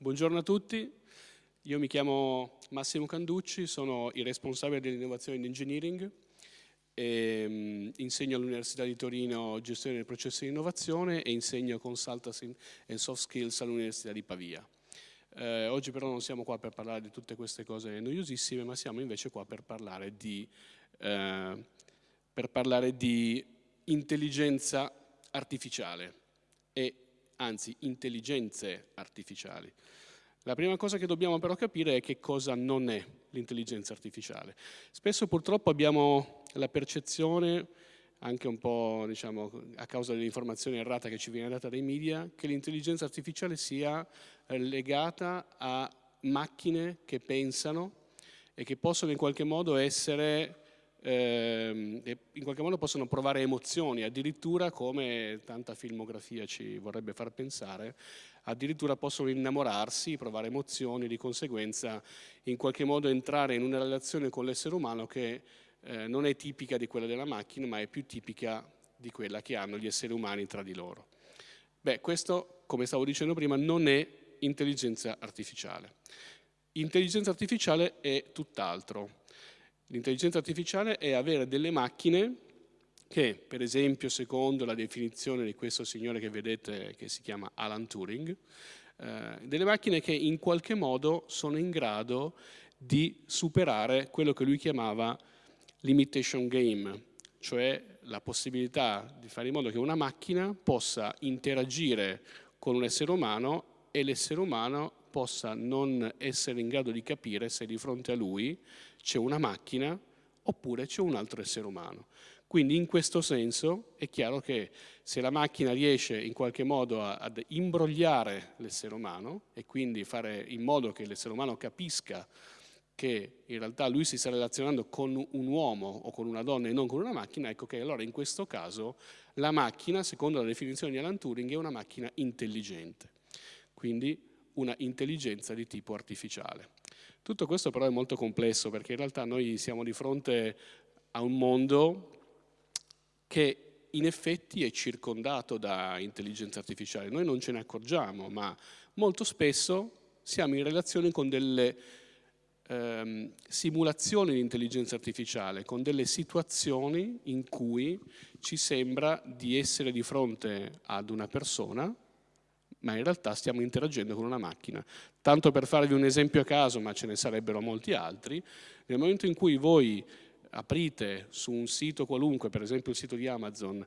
buongiorno a tutti. Io mi chiamo Massimo Canducci, sono il responsabile dell'innovazione in engineering e, um, insegno all'Università di Torino gestione del processo di innovazione e insegno consultancy and soft skills all'Università di Pavia. Eh, oggi però non siamo qua per parlare di tutte queste cose noiosissime, ma siamo invece qua per parlare di, eh, per parlare di intelligenza artificiale e anzi intelligenze artificiali. La prima cosa che dobbiamo però capire è che cosa non è l'intelligenza artificiale. Spesso purtroppo abbiamo la percezione, anche un po' diciamo, a causa dell'informazione errata che ci viene data dai media, che l'intelligenza artificiale sia legata a macchine che pensano e che possono in qualche modo essere eh, in qualche modo possono provare emozioni, addirittura come tanta filmografia ci vorrebbe far pensare, addirittura possono innamorarsi, provare emozioni, di conseguenza in qualche modo entrare in una relazione con l'essere umano che eh, non è tipica di quella della macchina, ma è più tipica di quella che hanno gli esseri umani tra di loro. Beh, questo, come stavo dicendo prima, non è intelligenza artificiale. Intelligenza artificiale è tutt'altro. L'intelligenza artificiale è avere delle macchine che, per esempio, secondo la definizione di questo signore che vedete, che si chiama Alan Turing, eh, delle macchine che in qualche modo sono in grado di superare quello che lui chiamava limitation game, cioè la possibilità di fare in modo che una macchina possa interagire con un essere umano e l'essere umano possa non essere in grado di capire se di fronte a lui c'è una macchina oppure c'è un altro essere umano. Quindi in questo senso è chiaro che se la macchina riesce in qualche modo ad imbrogliare l'essere umano e quindi fare in modo che l'essere umano capisca che in realtà lui si sta relazionando con un uomo o con una donna e non con una macchina, ecco che allora in questo caso la macchina, secondo la definizione di Alan Turing, è una macchina intelligente, quindi una intelligenza di tipo artificiale. Tutto questo però è molto complesso perché in realtà noi siamo di fronte a un mondo che in effetti è circondato da intelligenza artificiale. Noi non ce ne accorgiamo, ma molto spesso siamo in relazione con delle ehm, simulazioni di intelligenza artificiale, con delle situazioni in cui ci sembra di essere di fronte ad una persona ma in realtà stiamo interagendo con una macchina. Tanto per farvi un esempio a caso, ma ce ne sarebbero molti altri, nel momento in cui voi aprite su un sito qualunque, per esempio il sito di Amazon,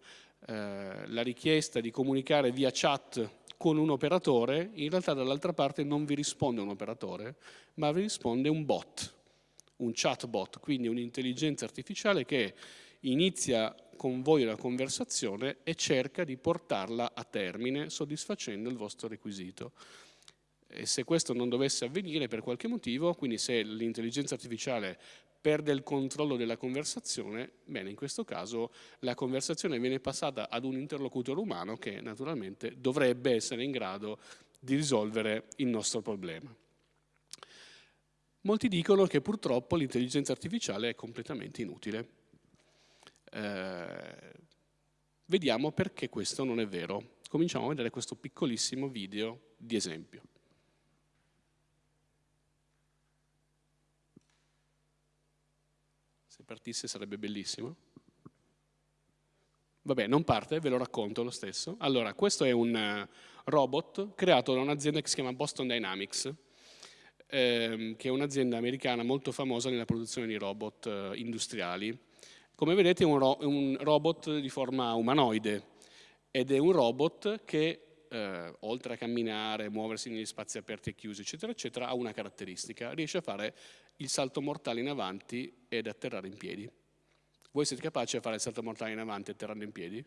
eh, la richiesta di comunicare via chat con un operatore, in realtà dall'altra parte non vi risponde un operatore, ma vi risponde un bot, un chatbot, quindi un'intelligenza artificiale che inizia con voi una conversazione e cerca di portarla a termine soddisfacendo il vostro requisito. E se questo non dovesse avvenire per qualche motivo, quindi se l'intelligenza artificiale perde il controllo della conversazione, bene, in questo caso la conversazione viene passata ad un interlocutore umano che naturalmente dovrebbe essere in grado di risolvere il nostro problema. Molti dicono che purtroppo l'intelligenza artificiale è completamente inutile. Eh, vediamo perché questo non è vero. Cominciamo a vedere questo piccolissimo video di esempio. Se partisse sarebbe bellissimo. Vabbè, non parte, ve lo racconto lo stesso. Allora, questo è un eh, robot creato da un'azienda che si chiama Boston Dynamics, ehm, che è un'azienda americana molto famosa nella produzione di robot eh, industriali come vedete è un, ro un robot di forma umanoide ed è un robot che eh, oltre a camminare, muoversi negli spazi aperti e chiusi, eccetera, eccetera, ha una caratteristica, riesce a fare il salto mortale in avanti ed atterrare in piedi. Voi siete capaci a fare il salto mortale in avanti atterrando in piedi?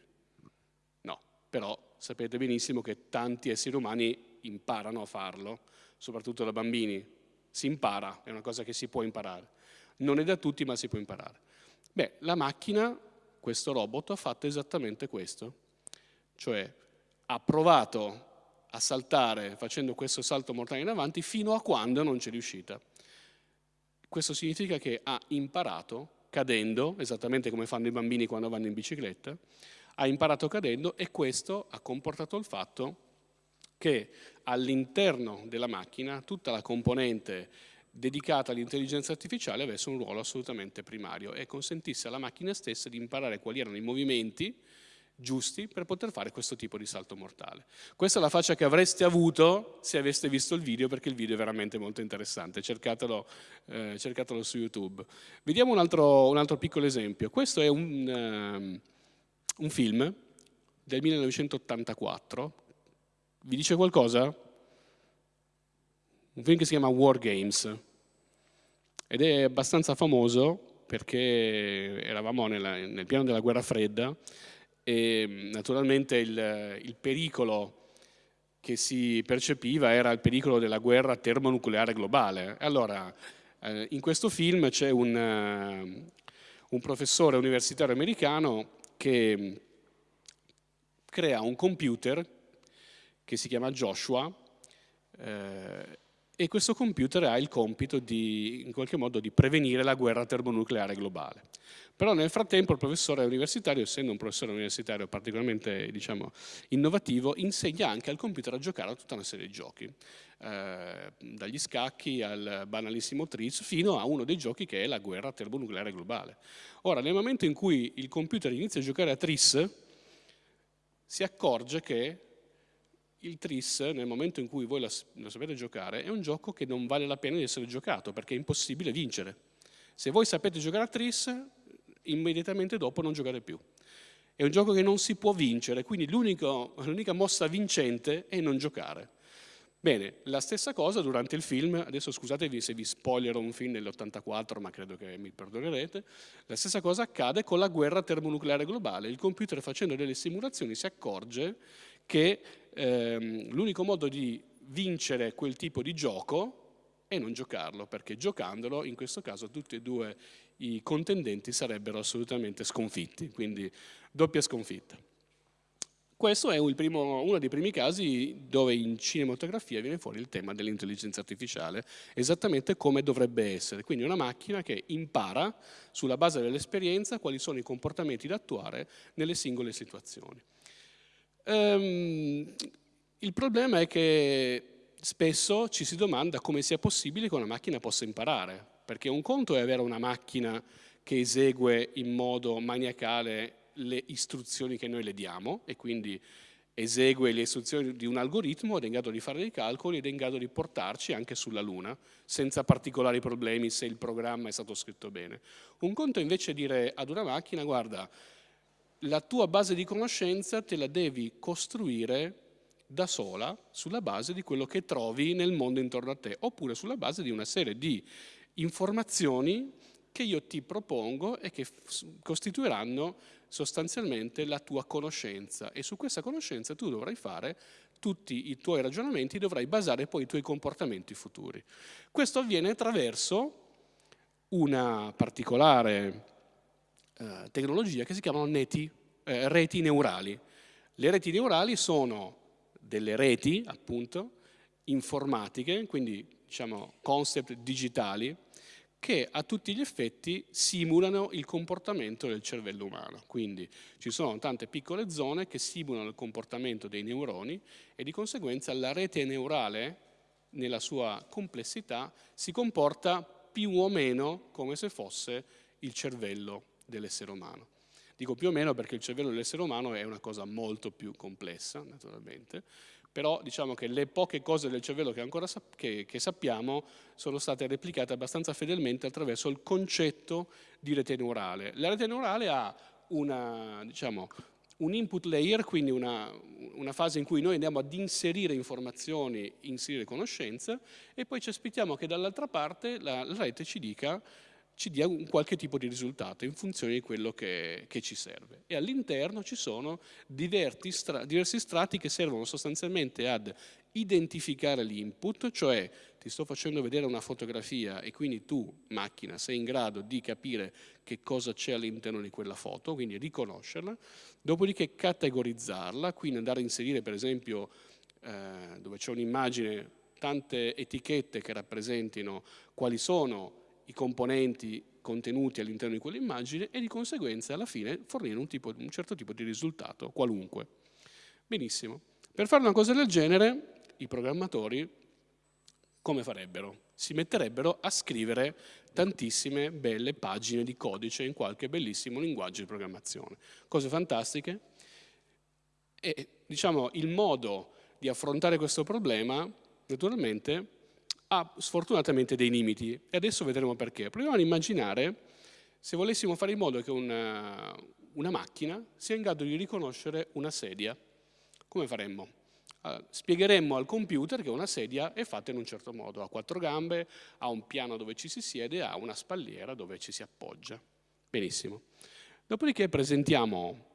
No, però sapete benissimo che tanti esseri umani imparano a farlo, soprattutto da bambini. Si impara, è una cosa che si può imparare. Non è da tutti, ma si può imparare. Beh, la macchina, questo robot, ha fatto esattamente questo, cioè ha provato a saltare facendo questo salto mortale in avanti fino a quando non c'è riuscita. Questo significa che ha imparato cadendo, esattamente come fanno i bambini quando vanno in bicicletta, ha imparato cadendo e questo ha comportato il fatto che all'interno della macchina tutta la componente dedicata all'intelligenza artificiale avesse un ruolo assolutamente primario e consentisse alla macchina stessa di imparare quali erano i movimenti giusti per poter fare questo tipo di salto mortale. Questa è la faccia che avreste avuto se aveste visto il video, perché il video è veramente molto interessante, cercatelo, eh, cercatelo su YouTube. Vediamo un altro, un altro, piccolo esempio. Questo è un, um, un film del 1984, vi dice qualcosa? Un film che si chiama War Games ed è abbastanza famoso perché eravamo nella, nel piano della guerra fredda e naturalmente il, il pericolo che si percepiva era il pericolo della guerra termonucleare globale. Allora, eh, in questo film c'è un, uh, un, professore universitario americano che crea un computer che si chiama Joshua eh, e questo computer ha il compito di, in qualche modo, di prevenire la guerra termonucleare globale. Però nel frattempo il professore universitario, essendo un professore universitario particolarmente diciamo, innovativo, insegna anche al computer a giocare a tutta una serie di giochi, eh, dagli scacchi al banalissimo Tris, fino a uno dei giochi che è la guerra termonucleare globale. Ora, nel momento in cui il computer inizia a giocare a Tris, si accorge che il Tris, nel momento in cui voi lo, sapete giocare, è un gioco che non vale la pena di essere giocato, perché è impossibile vincere. Se voi sapete giocare a Tris, immediatamente dopo non giocate più. È un gioco che non si può vincere, quindi l'unica mossa vincente è non giocare. Bene, la stessa cosa durante il film, adesso scusatevi se vi spoilerò un film dell'84, ma credo che mi perdonerete, la stessa cosa accade con la guerra termonucleare globale. Il computer facendo delle simulazioni si accorge che ehm, l'unico modo di vincere quel tipo di gioco è non giocarlo, perché giocandolo in questo caso tutti e due i contendenti sarebbero assolutamente sconfitti, quindi doppia sconfitta. Questo è primo, uno dei primi casi dove in cinematografia viene fuori il tema dell'intelligenza artificiale, esattamente come dovrebbe essere. Quindi una macchina che impara sulla base dell'esperienza quali sono i comportamenti da attuare nelle singole situazioni. Um, il problema è che spesso ci si domanda come sia possibile che una macchina possa imparare, perché un conto è avere una macchina che esegue in modo maniacale le istruzioni che noi le diamo e quindi esegue le istruzioni di un algoritmo ed è in grado di fare dei calcoli ed è in grado di portarci anche sulla Luna senza particolari problemi se il programma è stato scritto bene. Un conto invece è dire ad una macchina guarda la tua base di conoscenza te la devi costruire da sola sulla base di quello che trovi nel mondo intorno a te oppure sulla base di una serie di informazioni che io ti propongo e che costituiranno sostanzialmente la tua conoscenza e su questa conoscenza tu dovrai fare tutti i tuoi ragionamenti, dovrai basare poi i tuoi comportamenti futuri. Questo avviene attraverso una particolare eh, tecnologia che si chiamano neti, eh, reti neurali. Le reti neurali sono delle reti, appunto, informatiche, quindi diciamo concept digitali, che a tutti gli effetti simulano il comportamento del cervello umano. Quindi ci sono tante piccole zone che simulano il comportamento dei neuroni e di conseguenza la rete neurale nella sua complessità si comporta più o meno come se fosse il cervello dell'essere umano. Dico più o meno perché il cervello dell'essere umano è una cosa molto più complessa, naturalmente, però diciamo che le poche cose del cervello che ancora sap che, che sappiamo sono state replicate abbastanza fedelmente attraverso il concetto di rete neurale. La rete neurale ha una, diciamo, un input layer, quindi una, una, fase in cui noi andiamo ad inserire informazioni, inserire conoscenza e poi ci aspettiamo che dall'altra parte la, la rete ci dica ci dia un qualche tipo di risultato in funzione di quello che, che ci serve. E all'interno ci sono diversi, stra diversi strati che servono sostanzialmente ad identificare l'input, cioè ti sto facendo vedere una fotografia e quindi tu, macchina, sei in grado di capire che cosa c'è all'interno di quella foto, quindi riconoscerla, dopodiché categorizzarla, quindi andare a inserire per esempio eh, dove c'è un'immagine tante etichette che rappresentino quali sono i componenti contenuti all'interno di quell'immagine e di conseguenza alla fine fornire un, tipo, un certo tipo di risultato, qualunque. Benissimo. Per fare una cosa del genere i programmatori come farebbero? Si metterebbero a scrivere tantissime belle pagine di codice in qualche bellissimo linguaggio di programmazione. Cose fantastiche. E diciamo il modo di affrontare questo problema, naturalmente, ha sfortunatamente dei limiti e adesso vedremo perché. Proviamo ad immaginare se volessimo fare in modo che una, una macchina sia in grado di riconoscere una sedia. Come faremmo? spiegheremmo al computer che una sedia è fatta in un certo modo, ha quattro gambe, ha un piano dove ci si siede, ha una spalliera dove ci si appoggia. Benissimo. Dopodiché presentiamo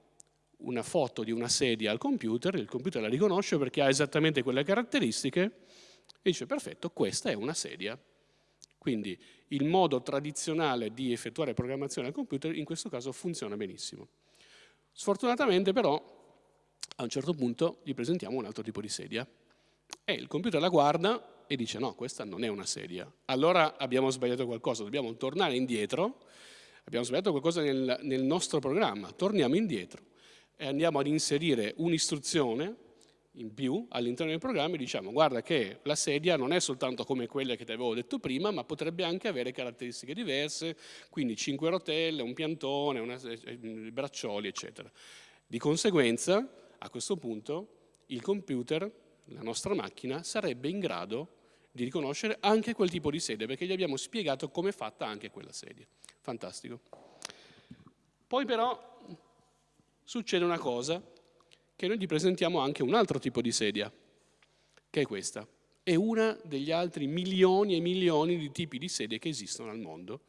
una foto di una sedia al computer, il computer la riconosce perché ha esattamente quelle caratteristiche e dice perfetto, questa è una sedia. Quindi il modo tradizionale di effettuare programmazione al computer in questo caso funziona benissimo. Sfortunatamente però a un certo punto gli presentiamo un altro tipo di sedia e il computer la guarda e dice no, questa non è una sedia. Allora abbiamo sbagliato qualcosa, dobbiamo tornare indietro, abbiamo sbagliato qualcosa nel, nel nostro programma, torniamo indietro e andiamo ad inserire un'istruzione in più all'interno del programma e diciamo guarda che la sedia non è soltanto come quelle che ti avevo detto prima, ma potrebbe anche avere caratteristiche diverse, quindi cinque rotelle, un piantone, una, eh, eh, braccioli, eccetera. Di conseguenza, a questo punto, il computer, la nostra macchina, sarebbe in grado di riconoscere anche quel tipo di sedia, perché gli abbiamo spiegato come è fatta anche quella sedia. Fantastico. Poi però succede una cosa che noi gli presentiamo anche un altro tipo di sedia, che è questa. È una degli altri milioni e milioni di tipi di sedie che esistono al mondo.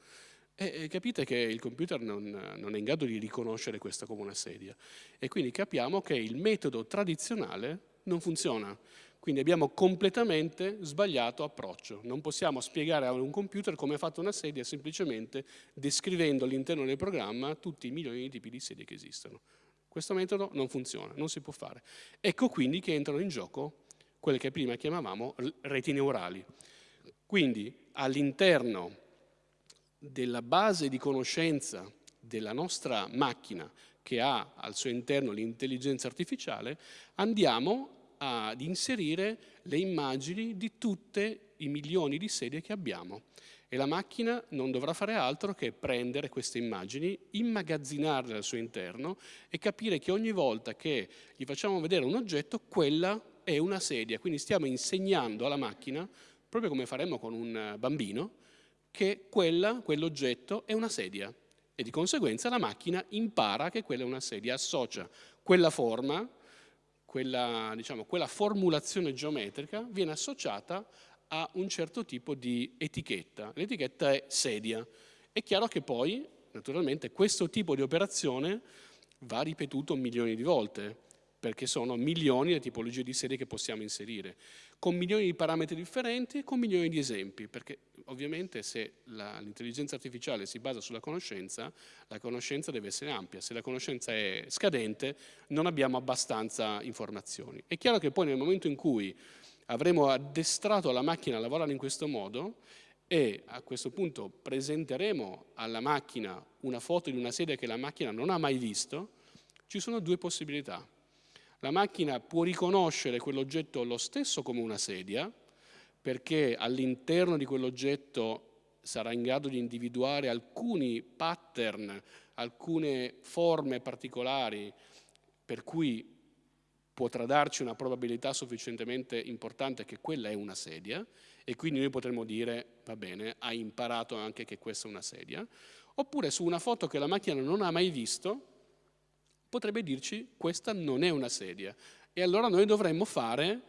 E capite che il computer non, non, è in grado di riconoscere questa come una sedia. E quindi capiamo che il metodo tradizionale non funziona. Quindi abbiamo completamente sbagliato approccio. Non possiamo spiegare a un computer come è fatta una sedia semplicemente descrivendo all'interno del programma tutti i milioni di tipi di sedie che esistono. Questo metodo non funziona, non si può fare. Ecco quindi che entrano in gioco quelle che prima chiamavamo reti neurali. Quindi all'interno della base di conoscenza della nostra macchina che ha al suo interno l'intelligenza artificiale, andiamo ad inserire le immagini di tutte i milioni di sedie che abbiamo e la macchina non dovrà fare altro che prendere queste immagini, immagazzinarle al suo interno e capire che ogni volta che gli facciamo vedere un oggetto, quella è una sedia. Quindi stiamo insegnando alla macchina, proprio come faremmo con un bambino, che quella, quell'oggetto è una sedia e di conseguenza la macchina impara che quella è una sedia, associa quella forma, quella, diciamo, quella formulazione geometrica viene associata ha un certo tipo di etichetta. L'etichetta è sedia. È chiaro che poi, naturalmente, questo tipo di operazione va ripetuto milioni di volte, perché sono milioni le tipologie di sedie che possiamo inserire, con milioni di parametri differenti e con milioni di esempi, perché ovviamente se l'intelligenza artificiale si basa sulla conoscenza, la conoscenza deve essere ampia, se la conoscenza è scadente non abbiamo abbastanza informazioni. È chiaro che poi nel momento in cui avremo addestrato la macchina a lavorare in questo modo e a questo punto presenteremo alla macchina una foto di una sedia che la macchina non ha mai visto, ci sono due possibilità. La macchina può riconoscere quell'oggetto lo stesso come una sedia, perché all'interno di quell'oggetto sarà in grado di individuare alcuni pattern, alcune forme particolari per cui potrà darci una probabilità sufficientemente importante che quella è una sedia e quindi noi potremmo dire, va bene, hai imparato anche che questa è una sedia, oppure su una foto che la macchina non ha mai visto, potrebbe dirci questa non è una sedia. E allora noi dovremmo fare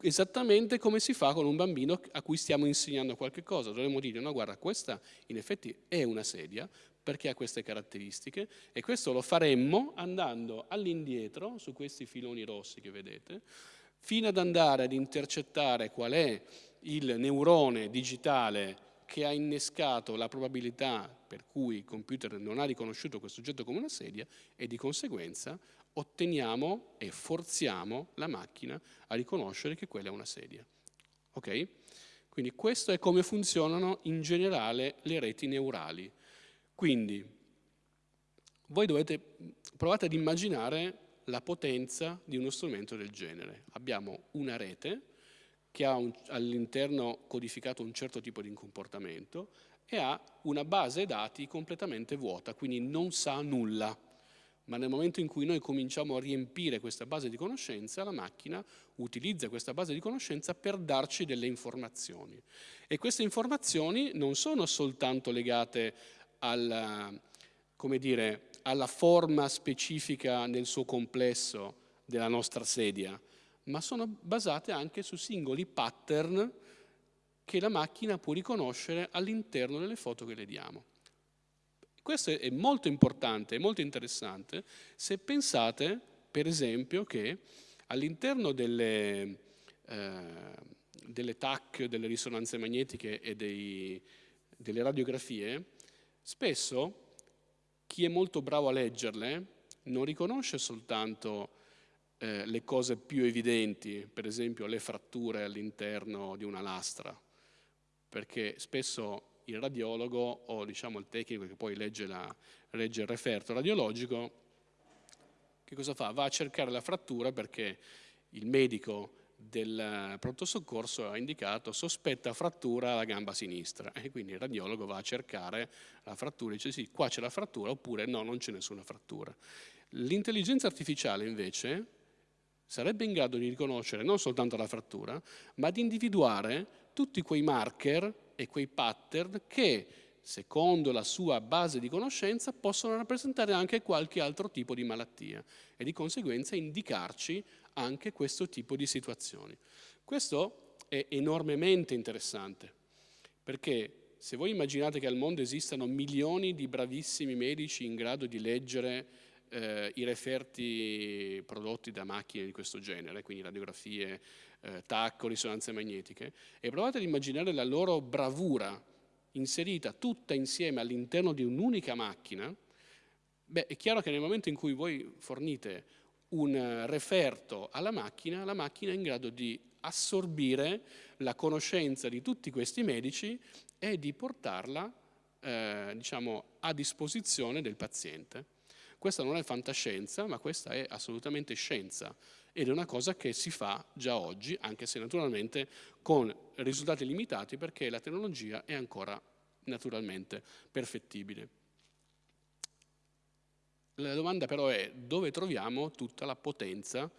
esattamente come si fa con un bambino a cui stiamo insegnando qualche cosa. Dovremmo dire, no guarda, questa in effetti è una sedia, perché ha queste caratteristiche e questo lo faremmo andando all'indietro su questi filoni rossi che vedete fino ad andare ad intercettare qual è il neurone digitale che ha innescato la probabilità per cui il computer non ha riconosciuto questo oggetto come una sedia e di conseguenza otteniamo e forziamo la macchina a riconoscere che quella è una sedia. Ok? Quindi questo è come funzionano in generale le reti neurali. Quindi voi dovete, provate ad immaginare la potenza di uno strumento del genere. Abbiamo una rete che ha all'interno codificato un certo tipo di comportamento e ha una base dati completamente vuota, quindi non sa nulla. Ma nel momento in cui noi cominciamo a riempire questa base di conoscenza, la macchina utilizza questa base di conoscenza per darci delle informazioni. E queste informazioni non sono soltanto legate alla, dire, alla forma specifica nel suo complesso della nostra sedia, ma sono basate anche su singoli pattern che la macchina può riconoscere all'interno delle foto che le diamo. Questo è molto importante, è molto interessante se pensate, per esempio, che all'interno delle, eh, delle TAC, delle risonanze magnetiche e dei, delle radiografie, spesso chi è molto bravo a leggerle non riconosce soltanto eh, le cose più evidenti, per esempio le fratture all'interno di una lastra, perché spesso il radiologo o diciamo il tecnico che poi legge, la, legge il referto radiologico, che cosa fa? Va a cercare la frattura perché il medico del pronto soccorso ha indicato sospetta frattura alla gamba sinistra e quindi il radiologo va a cercare la frattura e dice sì, qua c'è la frattura oppure no, non c'è nessuna frattura. L'intelligenza artificiale invece sarebbe in grado di riconoscere non soltanto la frattura, ma di individuare tutti quei marker e quei pattern che, secondo la sua base di conoscenza, possono rappresentare anche qualche altro tipo di malattia e di conseguenza indicarci anche questo tipo di situazioni. Questo è enormemente interessante, perché se voi immaginate che al mondo esistano milioni di bravissimi medici in grado di leggere eh, i referti prodotti da macchine di questo genere, quindi radiografie, eh, TAC risonanze magnetiche, e provate ad immaginare la loro bravura inserita tutta insieme all'interno di un'unica macchina, beh, è chiaro che nel momento in cui voi fornite un referto alla macchina, la macchina è in grado di assorbire la conoscenza di tutti questi medici e di portarla eh, diciamo, a disposizione del paziente. Questa non è fantascienza, ma questa è assolutamente scienza ed è una cosa che si fa già oggi, anche se naturalmente con risultati limitati perché la tecnologia è ancora naturalmente perfettibile. La domanda però è dove troviamo tutta la potenza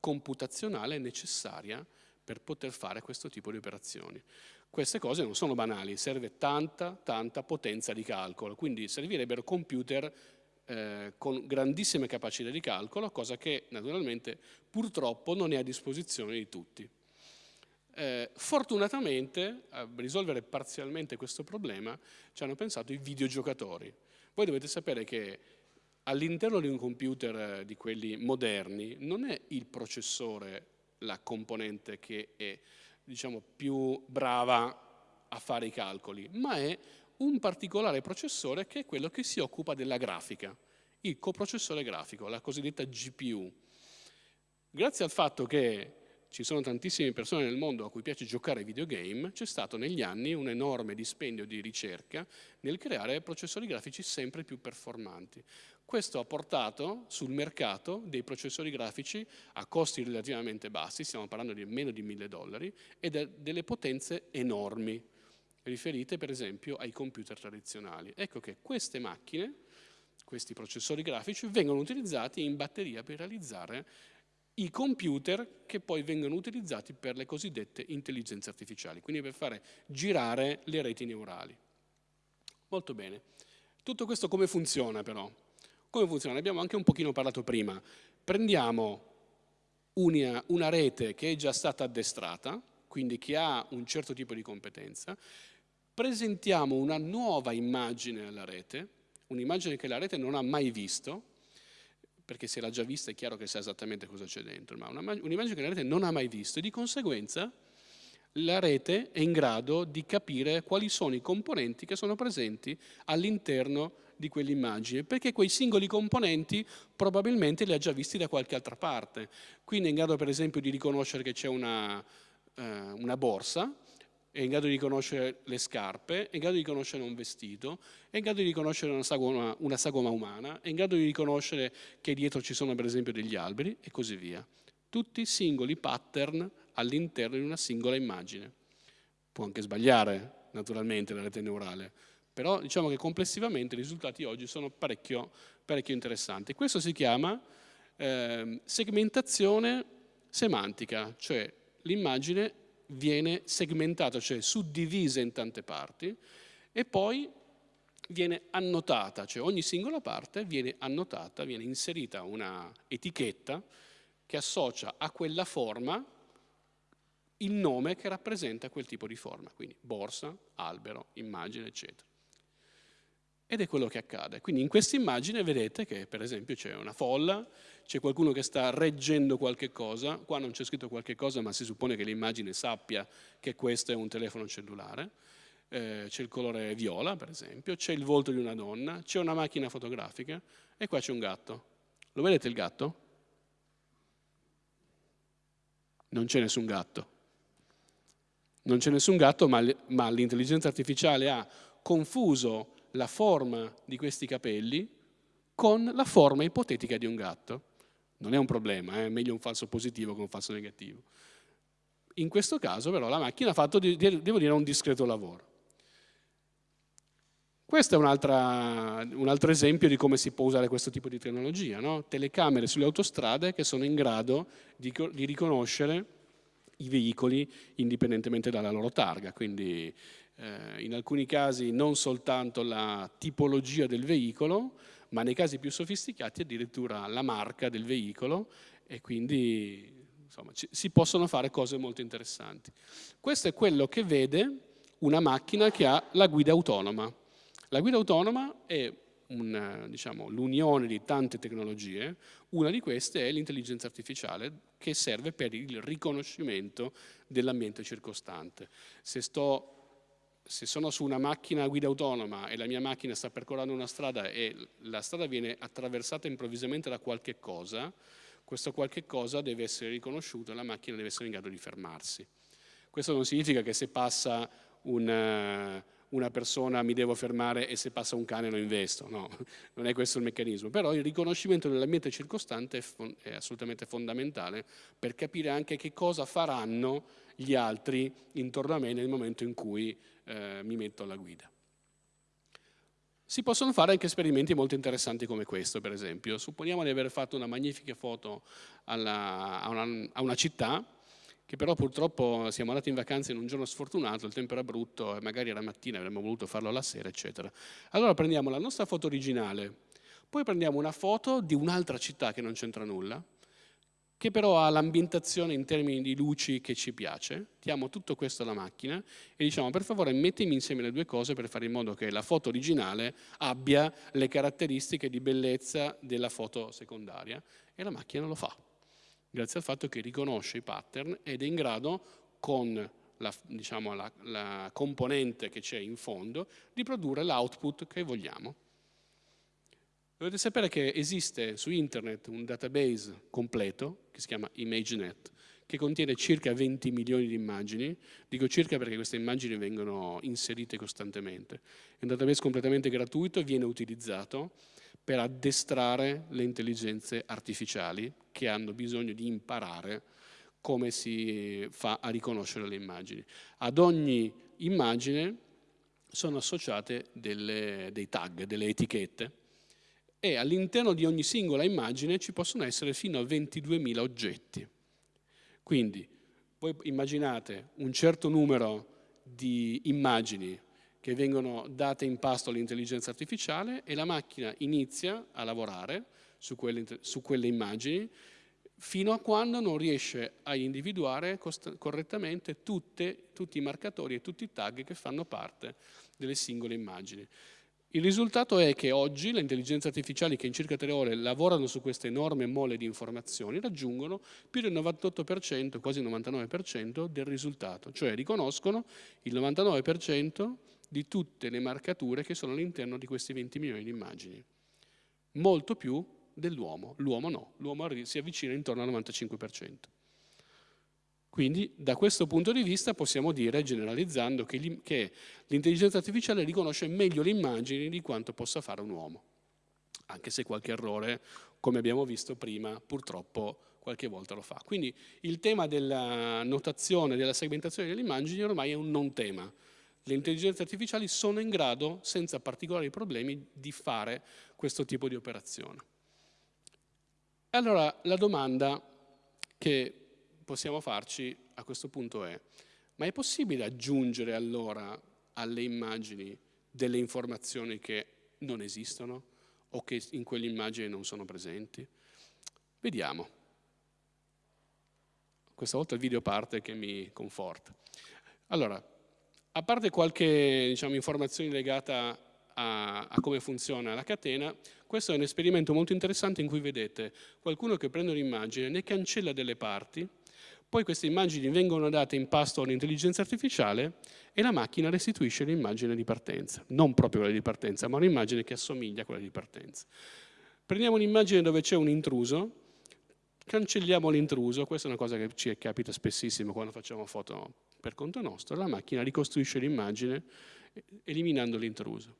computazionale necessaria per poter fare questo tipo di operazioni. Queste cose non sono banali, serve tanta, tanta potenza di calcolo, quindi servirebbero computer eh, con grandissime capacità di calcolo, cosa che naturalmente purtroppo non è a disposizione di tutti. Eh, fortunatamente a risolvere parzialmente questo problema ci hanno pensato i videogiocatori. Voi dovete sapere che all'interno di un computer eh, di quelli moderni non è il processore la componente che è diciamo, più brava a fare i calcoli, ma è un particolare processore che è quello che si occupa della grafica, il coprocessore grafico, la cosiddetta GPU. Grazie al fatto che ci sono tantissime persone nel mondo a cui piace giocare ai videogame, c'è stato negli anni un enorme dispendio di ricerca nel creare processori grafici sempre più performanti. Questo ha portato sul mercato dei processori grafici a costi relativamente bassi, stiamo parlando di meno di 1000 dollari, e delle potenze enormi riferite per esempio ai computer tradizionali. Ecco che queste macchine, questi processori grafici, vengono utilizzati in batteria per realizzare i computer che poi vengono utilizzati per le cosiddette intelligenze artificiali, quindi per fare girare le reti neurali. Molto bene. Tutto questo come funziona però? Come funziona? Ne abbiamo anche un pochino parlato prima. Prendiamo una, una rete che è già stata addestrata, quindi che ha un certo tipo di competenza, presentiamo una nuova immagine alla rete, un'immagine che la rete non ha mai visto, perché se l'ha già vista è chiaro che sa esattamente cosa c'è dentro, ma un'immagine che la rete non ha mai visto e di conseguenza la rete è in grado di capire quali sono i componenti che sono presenti all'interno di quell'immagine, perché quei singoli componenti probabilmente li ha già visti da qualche altra parte. Quindi è in grado per esempio di riconoscere che c'è una, eh, una borsa, è in grado di riconoscere le scarpe, è in grado di riconoscere un vestito, è in grado di riconoscere una sagoma, una sagoma umana, è in grado di riconoscere che dietro ci sono per esempio degli alberi e così via. Tutti singoli pattern all'interno di una singola immagine. Può anche sbagliare, naturalmente, la rete neurale, però diciamo che complessivamente i risultati oggi sono parecchio, parecchio interessanti. Questo si chiama eh, segmentazione semantica, cioè l'immagine viene segmentata, cioè suddivisa in tante parti e poi viene annotata, cioè ogni singola parte viene annotata, viene inserita una etichetta che associa a quella forma il nome che rappresenta quel tipo di forma, quindi borsa, albero, immagine, eccetera. Ed è quello che accade. Quindi in questa immagine vedete che per esempio c'è una folla, c'è qualcuno che sta reggendo qualche cosa, qua non c'è scritto qualche cosa ma si suppone che l'immagine sappia che questo è un telefono cellulare, eh, c'è il colore viola per esempio, c'è il volto di una donna, c'è una macchina fotografica e qua c'è un gatto. Lo vedete il gatto? Non c'è nessun gatto. Non c'è nessun gatto ma, l'intelligenza artificiale ha confuso la forma di questi capelli con la forma ipotetica di un gatto. Non è un problema, eh, è meglio un falso positivo che un falso negativo. In questo caso però la macchina ha fatto, devo dire, un discreto lavoro. Questo è un, un, altro esempio di come si può usare questo tipo di tecnologia, no? telecamere sulle autostrade che sono in grado di, di riconoscere i veicoli indipendentemente dalla loro targa, quindi eh, in alcuni casi non soltanto la tipologia del veicolo, ma nei casi più sofisticati addirittura la marca del veicolo e quindi insomma, ci, si possono fare cose molto interessanti. Questo è quello che vede una macchina che ha la guida autonoma. La guida autonoma è diciamo, l'unione di tante tecnologie, una di queste è l'intelligenza artificiale che serve per il riconoscimento dell'ambiente circostante. Se sto se sono su una macchina a guida autonoma e la mia macchina sta percorrendo una strada e la strada viene attraversata improvvisamente da qualche cosa, questo qualche cosa deve essere riconosciuto e la macchina deve essere in grado di fermarsi. Questo non significa che se passa un, una persona mi devo fermare e se passa un cane lo investo, no, non è questo il meccanismo, però il riconoscimento dell'ambiente circostante è, è assolutamente fondamentale per capire anche che cosa faranno gli altri intorno a me nel momento in cui eh, mi metto alla guida. Si possono fare anche esperimenti molto interessanti come questo, per esempio. Supponiamo di aver fatto una magnifica foto alla, a, una, a una città, che però purtroppo siamo andati in vacanza in un giorno sfortunato, il tempo era brutto e magari era mattina, avremmo voluto farlo alla sera, eccetera. Allora prendiamo la nostra foto originale, poi prendiamo una foto di un'altra città che non c'entra nulla, che però ha l'ambientazione in termini di luci che ci piace, diamo tutto questo alla macchina e diciamo per favore mettimi insieme le due cose per fare in modo che la foto originale abbia le caratteristiche di bellezza della foto secondaria e la macchina lo fa, grazie al fatto che riconosce i pattern ed è in grado con la, diciamo, la, la componente che c'è in fondo di produrre l'output che vogliamo. Dovete sapere che esiste su internet un database completo, che si chiama ImageNet, che contiene circa 20 milioni di immagini, dico circa perché queste immagini vengono inserite costantemente. È un database completamente gratuito e viene utilizzato per addestrare le intelligenze artificiali che hanno bisogno di imparare come si fa a riconoscere le immagini. Ad ogni immagine sono associate delle, dei tag, delle etichette, e all'interno di ogni singola immagine ci possono essere fino a 22.000 oggetti. Quindi voi immaginate un certo numero di immagini che vengono date in pasto all'intelligenza artificiale e la macchina inizia a lavorare su quelle, su quelle immagini fino a quando non riesce a individuare correttamente tutte, tutti i marcatori e tutti i tag che fanno parte delle singole immagini. Il risultato è che oggi le intelligenze artificiali che in circa tre ore lavorano su questa enorme mole di informazioni raggiungono più del 98%, quasi il 99% del risultato, cioè riconoscono il 99% di tutte le marcature che sono all'interno di questi 20 milioni di immagini. Molto più dell'uomo, l'uomo no, l'uomo si avvicina intorno al 95%. Quindi da questo punto di vista possiamo dire, generalizzando, che l'intelligenza artificiale riconosce meglio le immagini di quanto possa fare un uomo, anche se qualche errore, come abbiamo visto prima, purtroppo qualche volta lo fa. Quindi il tema della notazione, della segmentazione delle immagini ormai è un non tema. Le intelligenze artificiali sono in grado, senza particolari problemi, di fare questo tipo di operazione. Allora la domanda che possiamo farci a questo punto è, ma è possibile aggiungere allora alle immagini delle informazioni che non esistono o che in quelle immagini non sono presenti? Vediamo. Questa volta il video parte che mi conforta. Allora, a parte qualche diciamo, informazione legata a, a, come funziona la catena, questo è un esperimento molto interessante in cui vedete qualcuno che prende un'immagine, ne cancella delle parti, poi queste immagini vengono date in pasto all'intelligenza artificiale e la macchina restituisce l'immagine di partenza. Non proprio quella di partenza, ma un'immagine che assomiglia a quella di partenza. Prendiamo un'immagine dove c'è un intruso, cancelliamo l'intruso, questa è una cosa che ci capita spessissimo quando facciamo foto per conto nostro, la macchina ricostruisce l'immagine eliminando l'intruso.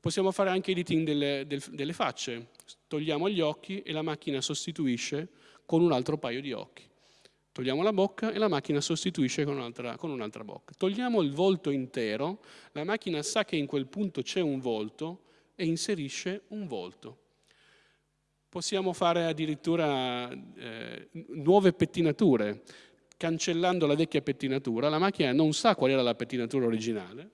Possiamo fare anche editing delle, delle facce, togliamo gli occhi e la macchina sostituisce con un altro paio di occhi. Togliamo la bocca e la macchina sostituisce con un'altra, un bocca. Togliamo il volto intero, la macchina sa che in quel punto c'è un volto e inserisce un volto. Possiamo fare addirittura eh, nuove pettinature. Cancellando la vecchia pettinatura, la macchina non sa qual era la pettinatura originale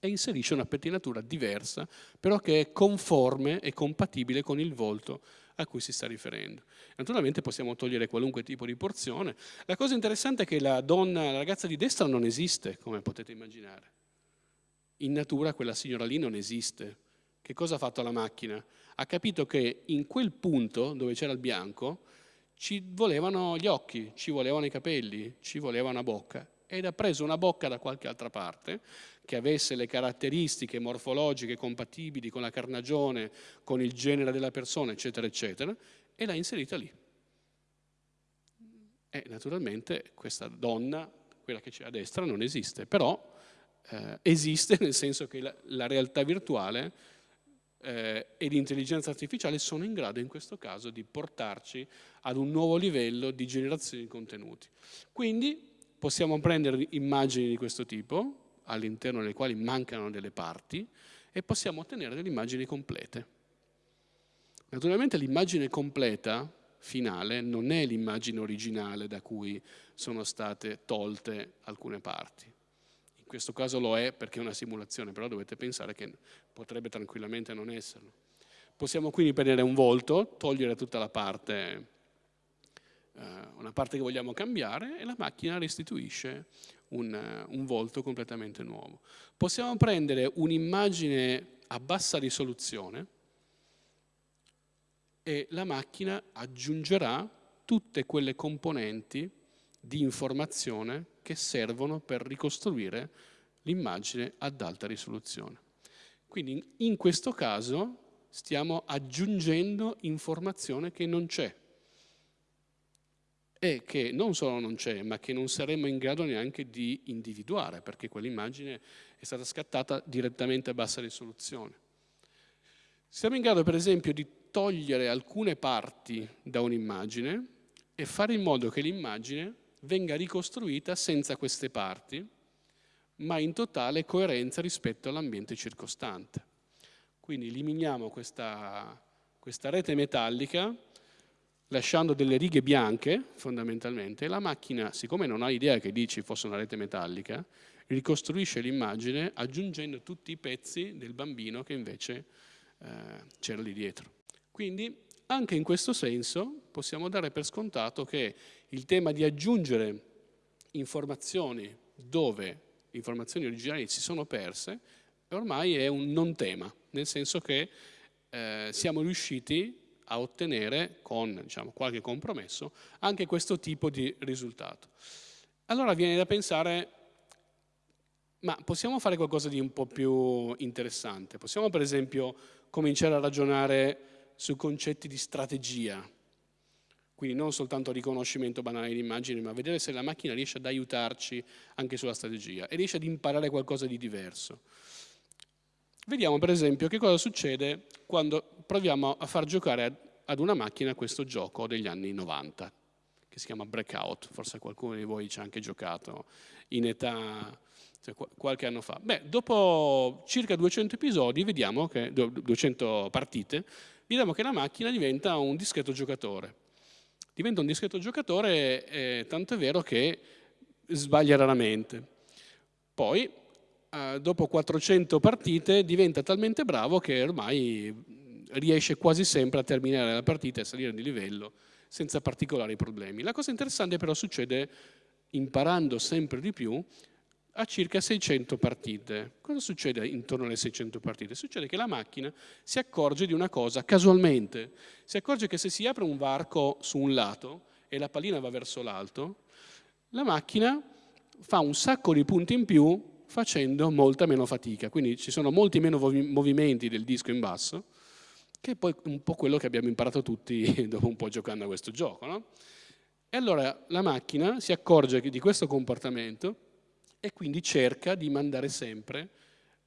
e inserisce una pettinatura diversa, però che è conforme e compatibile con il volto a cui si sta riferendo. Naturalmente possiamo togliere qualunque tipo di porzione. La cosa interessante è che la donna, la ragazza di destra non esiste, come potete immaginare. In natura quella signora lì non esiste. Che cosa ha fatto la macchina? Ha capito che in quel punto dove c'era il bianco ci volevano gli occhi, ci volevano i capelli, ci voleva una bocca ed ha preso una bocca da qualche altra parte che avesse le caratteristiche morfologiche compatibili con la carnagione, con il genere della persona, eccetera, eccetera, e l'ha inserita lì. E naturalmente questa donna, quella che c'è a destra, non esiste, però eh, esiste nel senso che la, la realtà virtuale eh, e l'intelligenza artificiale sono in grado in questo caso di portarci ad un nuovo livello di generazione di contenuti. Quindi possiamo prendere immagini di questo tipo, all'interno delle quali mancano delle parti, e possiamo ottenere delle immagini complete. Naturalmente l'immagine completa, finale, non è l'immagine originale da cui sono state tolte alcune parti. In questo caso lo è perché è una simulazione, però dovete pensare che potrebbe tranquillamente non esserlo. Possiamo quindi prendere un volto, togliere tutta la parte, eh, una parte che vogliamo cambiare e la macchina restituisce un, un volto completamente nuovo. Possiamo prendere un'immagine a bassa risoluzione e la macchina aggiungerà tutte quelle componenti di informazione che servono per ricostruire l'immagine ad alta risoluzione. Quindi in questo caso stiamo aggiungendo informazione che non c'è e che non solo non c'è, ma che non saremmo in grado neanche di individuare, perché quell'immagine è stata scattata direttamente a bassa risoluzione. Siamo in grado, per esempio, di togliere alcune parti da un'immagine e fare in modo che l'immagine venga ricostruita senza queste parti, ma in totale coerenza rispetto all'ambiente circostante. Quindi eliminiamo questa, questa rete metallica lasciando delle righe bianche fondamentalmente, la macchina, siccome non ha idea che lì ci fosse una rete metallica, ricostruisce l'immagine aggiungendo tutti i pezzi del bambino che invece eh, c'era lì dietro. Quindi anche in questo senso possiamo dare per scontato che il tema di aggiungere informazioni dove informazioni originali si sono perse ormai è un non tema, nel senso che eh, siamo riusciti a ottenere, con diciamo, qualche compromesso, anche questo tipo di risultato. Allora viene da pensare, ma possiamo fare qualcosa di un po' più interessante? Possiamo per esempio cominciare a ragionare su concetti di strategia, quindi non soltanto riconoscimento banale di immagini, ma vedere se la macchina riesce ad aiutarci anche sulla strategia e riesce ad imparare qualcosa di diverso. Vediamo per esempio che cosa succede quando proviamo a far giocare ad una macchina questo gioco degli anni 90, che si chiama Breakout, forse qualcuno di voi ci ha anche giocato in età cioè, qualche anno fa. Beh, dopo circa 200 episodi, vediamo che, 200 partite, vediamo che la macchina diventa un discreto giocatore. Diventa un discreto giocatore, eh, tanto è vero che sbaglia raramente. Poi, eh, dopo 400 partite, diventa talmente bravo che ormai riesce quasi sempre a terminare la partita e salire di livello senza particolari problemi. La cosa interessante però succede imparando sempre di più a circa 600 partite. Cosa succede intorno alle 600 partite? Succede che la macchina si accorge di una cosa casualmente, si accorge che se si apre un varco su un lato e la pallina va verso l'alto, la macchina fa un sacco di punti in più facendo molta meno fatica, quindi ci sono molti meno movimenti del disco in basso, che è poi un po' quello che abbiamo imparato tutti dopo un po' giocando a questo gioco. No? E allora la macchina si accorge di questo comportamento e quindi cerca di mandare sempre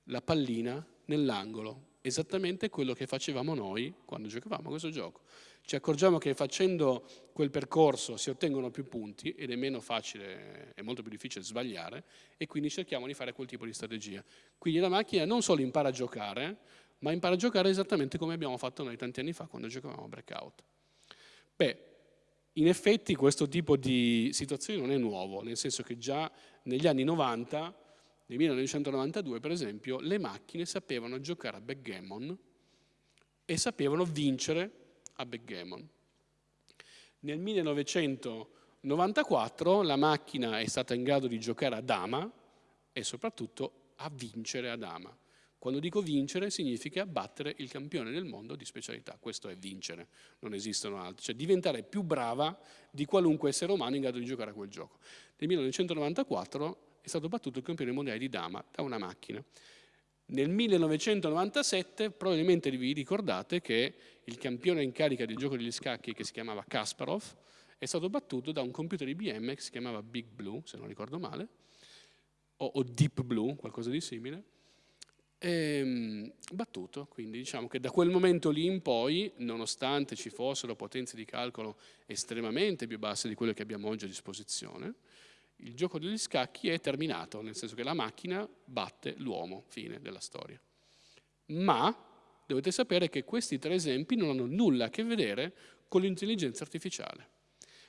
la pallina nell'angolo, esattamente quello che facevamo noi quando giocavamo a questo gioco. Ci accorgiamo che facendo quel percorso si ottengono più punti ed è meno facile, è molto più difficile sbagliare e quindi cerchiamo di fare quel tipo di strategia. Quindi la macchina non solo impara a giocare, ma impara a giocare esattamente come abbiamo fatto noi tanti anni fa quando giocavamo a Breakout. Beh, in effetti questo tipo di situazione non è nuovo, nel senso che già negli anni 90, nel 1992 per esempio, le macchine sapevano giocare a backgammon e sapevano vincere a backgammon. Nel 1994 la macchina è stata in grado di giocare a dama e soprattutto a vincere a dama. Quando dico vincere significa battere il campione del mondo di specialità, questo è vincere, non esistono altri, cioè diventare più brava di qualunque essere umano in grado di giocare a quel gioco. Nel 1994 è stato battuto il campione mondiale di dama da una macchina. Nel 1997 probabilmente vi ricordate che il campione in carica del gioco degli scacchi che si chiamava Kasparov è stato battuto da un computer IBM che si chiamava Big Blue, se non ricordo male, o, o Deep Blue, qualcosa di simile, e, ehm, battuto, quindi diciamo che da quel momento lì in poi, nonostante ci fossero potenze di calcolo estremamente più basse di quelle che abbiamo oggi a disposizione, il gioco degli scacchi è terminato, nel senso che la macchina batte l'uomo, fine della storia. Ma dovete sapere che questi tre esempi non hanno nulla a che vedere con l'intelligenza artificiale,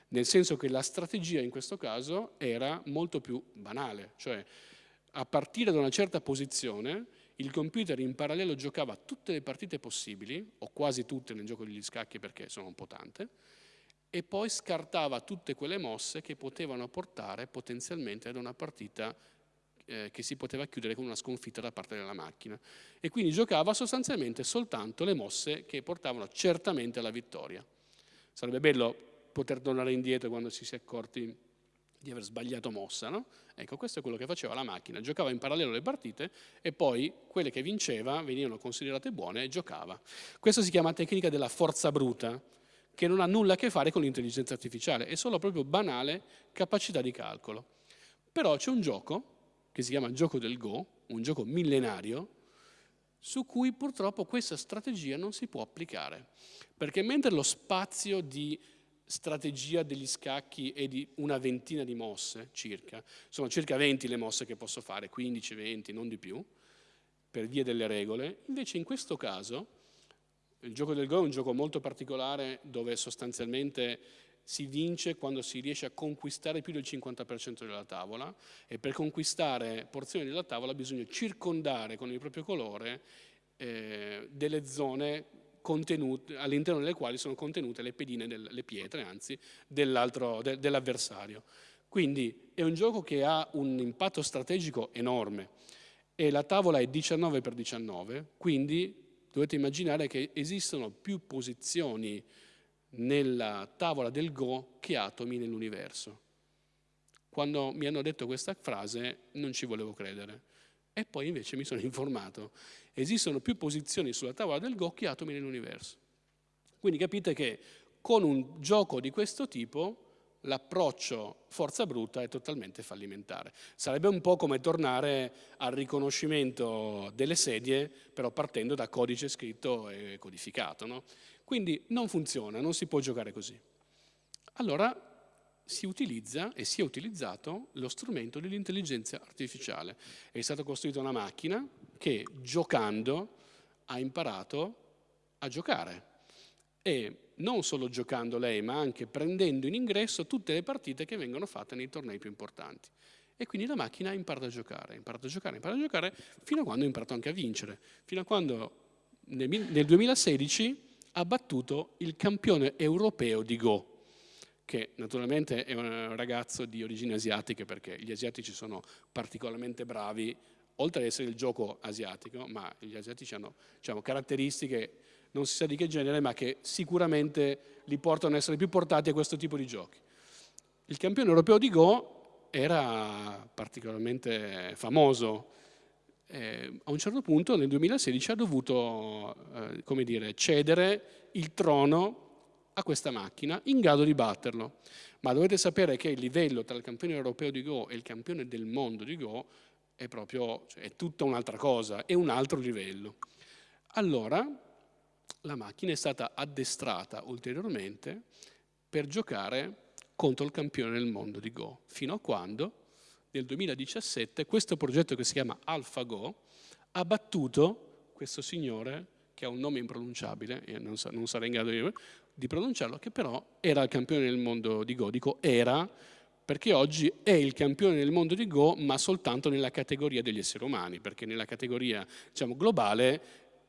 nel senso che la strategia in questo caso era molto più banale, cioè a partire da una certa posizione il computer in parallelo giocava tutte le partite possibili, o quasi tutte nel gioco degli scacchi perché sono un po' tante, e poi scartava tutte quelle mosse che potevano portare potenzialmente ad una partita eh, che si poteva chiudere con una sconfitta da parte della macchina. E quindi giocava sostanzialmente soltanto le mosse che portavano certamente alla vittoria. Sarebbe bello poter tornare indietro quando si si è accorti di aver sbagliato mossa, no? Ecco, questo è quello che faceva la macchina, giocava in parallelo le partite e poi quelle che vinceva venivano considerate buone e giocava. Questa si chiama tecnica della forza bruta, che non ha nulla a che fare con l'intelligenza artificiale, è solo proprio banale capacità di calcolo. Però c'è un gioco, che si chiama gioco del Go, un gioco millenario, su cui purtroppo questa strategia non si può applicare, perché mentre lo spazio di strategia degli scacchi è di una ventina di mosse circa, sono circa 20 le mosse che posso fare, 15, 20, non di più, per via delle regole, invece in questo caso il gioco del Go è un gioco molto particolare dove sostanzialmente si vince quando si riesce a conquistare più del 50% della tavola e per conquistare porzioni della tavola bisogna circondare con il proprio colore eh, delle zone all'interno delle quali sono contenute le pedine, del, le pietre anzi, de, dell'avversario. Quindi è un gioco che ha un impatto strategico enorme e la tavola è 19 x 19, quindi dovete immaginare che esistono più posizioni nella tavola del Go che atomi nell'universo. Quando mi hanno detto questa frase non ci volevo credere e poi invece mi sono informato esistono più posizioni sulla tavola del Go che atomi nell'universo. Quindi capite che con un gioco di questo tipo l'approccio forza bruta è totalmente fallimentare. Sarebbe un po' come tornare al riconoscimento delle sedie, però partendo da codice scritto e codificato. No? Quindi non funziona, non si può giocare così. Allora si utilizza e si è utilizzato lo strumento dell'intelligenza artificiale. È stata costruita una macchina che giocando ha imparato a giocare e non solo giocando lei ma anche prendendo in ingresso tutte le partite che vengono fatte nei tornei più importanti. E quindi la macchina ha imparato a giocare, ha imparato a giocare, ha imparato a giocare fino a quando ha imparato anche a vincere, fino a quando nel, nel 2016 ha battuto il campione europeo di Go, che naturalmente è un ragazzo di origini asiatiche perché gli asiatici sono particolarmente bravi, oltre ad essere il gioco asiatico, ma gli asiatici hanno diciamo, caratteristiche non si sa di che genere, ma che sicuramente li portano ad essere più portati a questo tipo di giochi. Il campione europeo di Go era particolarmente famoso, eh, a un certo punto nel 2016 ha dovuto eh, dire, cedere il trono a questa macchina in grado di batterlo. Ma dovete sapere che il livello tra il campione europeo di Go e il campione del mondo di Go è proprio, cioè, è tutta un'altra cosa, è un altro livello. Allora la macchina è stata addestrata ulteriormente per giocare contro il campione del mondo di Go, fino a quando nel 2017 questo progetto che si chiama AlphaGo ha battuto questo signore che ha un nome impronunciabile, e non, sa, non sarei in grado di, di, pronunciarlo, che però era il campione del mondo di Go. Dico era perché oggi è il campione del mondo di Go, ma soltanto nella categoria degli esseri umani, perché nella categoria diciamo, globale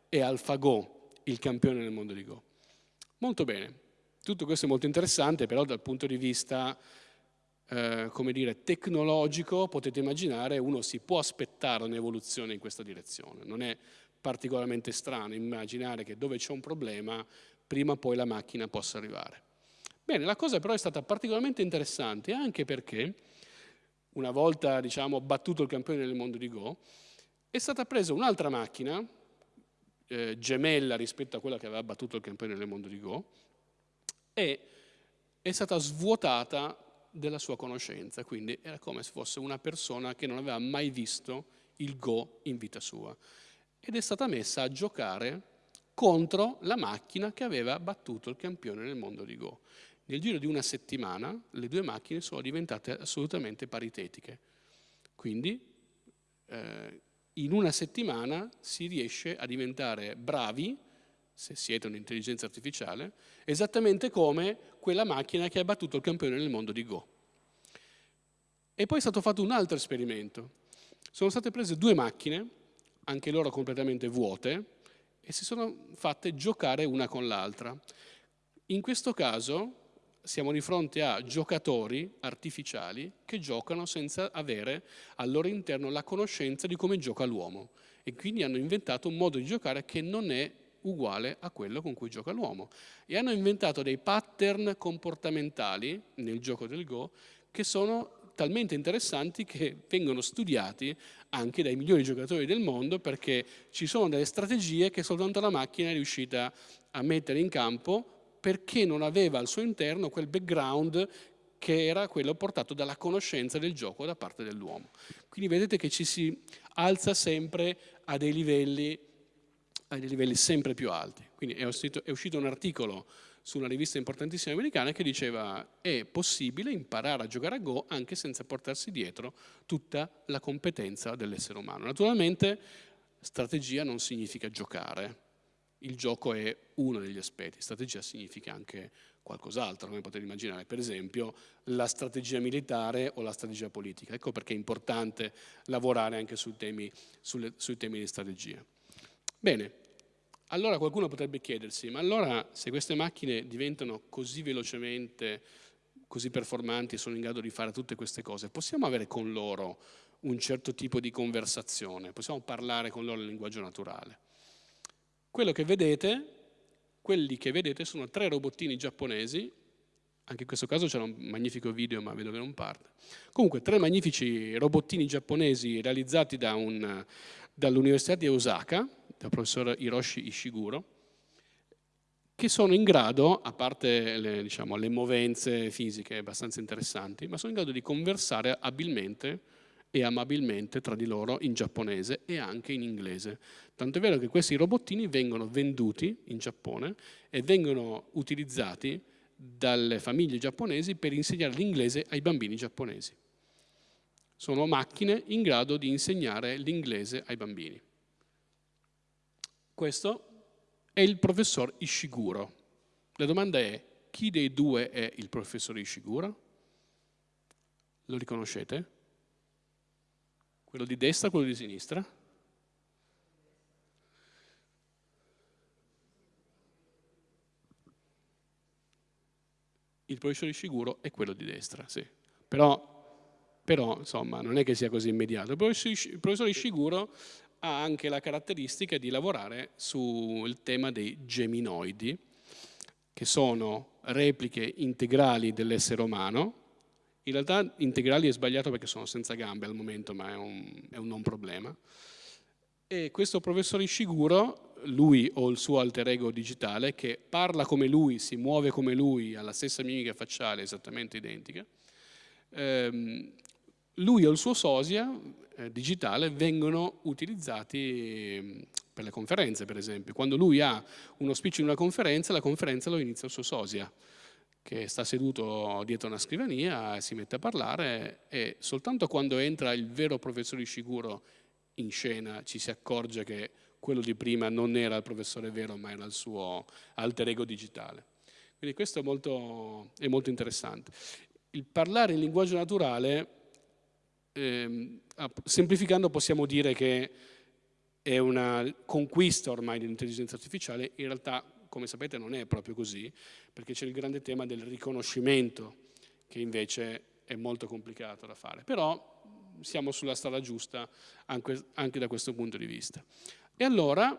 è AlphaGo il campione del mondo di Go. Molto bene, tutto questo è molto interessante, però dal punto di vista eh, come dire, tecnologico, potete immaginare, uno si può aspettare un'evoluzione in questa direzione. Non è particolarmente strano immaginare che dove c'è un problema prima o poi la macchina possa arrivare. Bene, la cosa però è stata particolarmente interessante anche perché una volta diciamo, battuto il campione del mondo di Go è stata presa un'altra macchina eh, gemella rispetto a quella che aveva battuto il campione del mondo di Go e è stata svuotata della sua conoscenza, quindi era come se fosse una persona che non aveva mai visto il Go in vita sua ed è stata messa a giocare contro la macchina che aveva battuto il campione nel mondo di Go. Nel giro di una settimana le due macchine sono diventate assolutamente paritetiche. Quindi eh, in una settimana si riesce a diventare bravi, se siete un'intelligenza artificiale, esattamente come quella macchina che ha battuto il campione nel mondo di Go. E poi è stato fatto un altro esperimento. Sono state prese due macchine anche loro completamente vuote, e si sono fatte giocare una con l'altra. In questo caso siamo di fronte a giocatori artificiali che giocano senza avere al loro interno la conoscenza di come gioca l'uomo. E quindi hanno inventato un modo di giocare che non è uguale a quello con cui gioca l'uomo. E hanno inventato dei pattern comportamentali nel gioco del Go che sono talmente interessanti che vengono studiati anche dai migliori giocatori del mondo perché ci sono delle strategie che soltanto la macchina è riuscita a mettere in campo perché non aveva al suo interno quel background che era quello portato dalla conoscenza del gioco da parte dell'uomo. Quindi vedete che ci si alza sempre a dei livelli, a dei livelli sempre più alti. Quindi è uscito, è uscito un articolo su una rivista importantissima americana che diceva è possibile imparare a giocare a Go anche senza portarsi dietro tutta la competenza dell'essere umano. Naturalmente strategia non significa giocare, il gioco è uno degli aspetti, strategia significa anche qualcos'altro, come potete immaginare, per esempio la strategia militare o la strategia politica. Ecco perché è importante lavorare anche sui temi, sulle, sui temi di strategia. Bene, allora qualcuno potrebbe chiedersi, ma allora se queste macchine diventano così velocemente, così performanti sono in grado di fare tutte queste cose, possiamo avere con loro un certo tipo di conversazione, possiamo parlare con loro in linguaggio naturale. Quello che vedete, quelli che vedete sono tre robottini giapponesi, anche in questo caso c'era un magnifico video ma vedo che non parte. Comunque tre magnifici robottini giapponesi realizzati da un, dall'Università di Osaka, dal professor Hiroshi Ishiguro, che sono in grado, a parte le, diciamo, le movenze fisiche abbastanza interessanti, ma sono in grado di conversare abilmente e amabilmente tra di loro in giapponese e anche in inglese. Tanto è vero che questi robottini vengono venduti in Giappone e vengono utilizzati dalle famiglie giapponesi per insegnare l'inglese ai bambini giapponesi. Sono macchine in grado di insegnare l'inglese ai bambini. Questo è il professor Ishiguro. La domanda è, chi dei due è il professor Ishiguro? Lo riconoscete? Quello di destra quello di sinistra? Il professor Ishiguro è quello di destra, sì. Però, però, insomma, non è che sia così immediato. Il professor Ishiguro ha anche la caratteristica di lavorare sul tema dei geminoidi, che sono repliche integrali dell'essere umano. In realtà integrali è sbagliato perché sono senza gambe al momento, ma è un, è un non problema. E questo professore Ishiguro, lui o il suo alter ego digitale, che parla come lui, si muove come lui, ha la stessa mimica facciale esattamente identica, ehm, lui o il suo sosia eh, digitale vengono utilizzati ehm, per le conferenze, per esempio. Quando lui ha uno speech in una conferenza, la conferenza lo inizia il suo sosia, che sta seduto dietro una scrivania e si mette a parlare e soltanto quando entra il vero professore Ishiguro in scena ci si accorge che quello di prima non era il professore vero ma era il suo alter ego digitale. Quindi questo è molto, è molto interessante. Il parlare in linguaggio naturale eh, semplificando possiamo dire che è una conquista ormai dell'intelligenza artificiale, in realtà come sapete non è proprio così, perché c'è il grande tema del riconoscimento, che invece è molto complicato da fare, però siamo sulla strada giusta anche, anche da questo punto di vista. E allora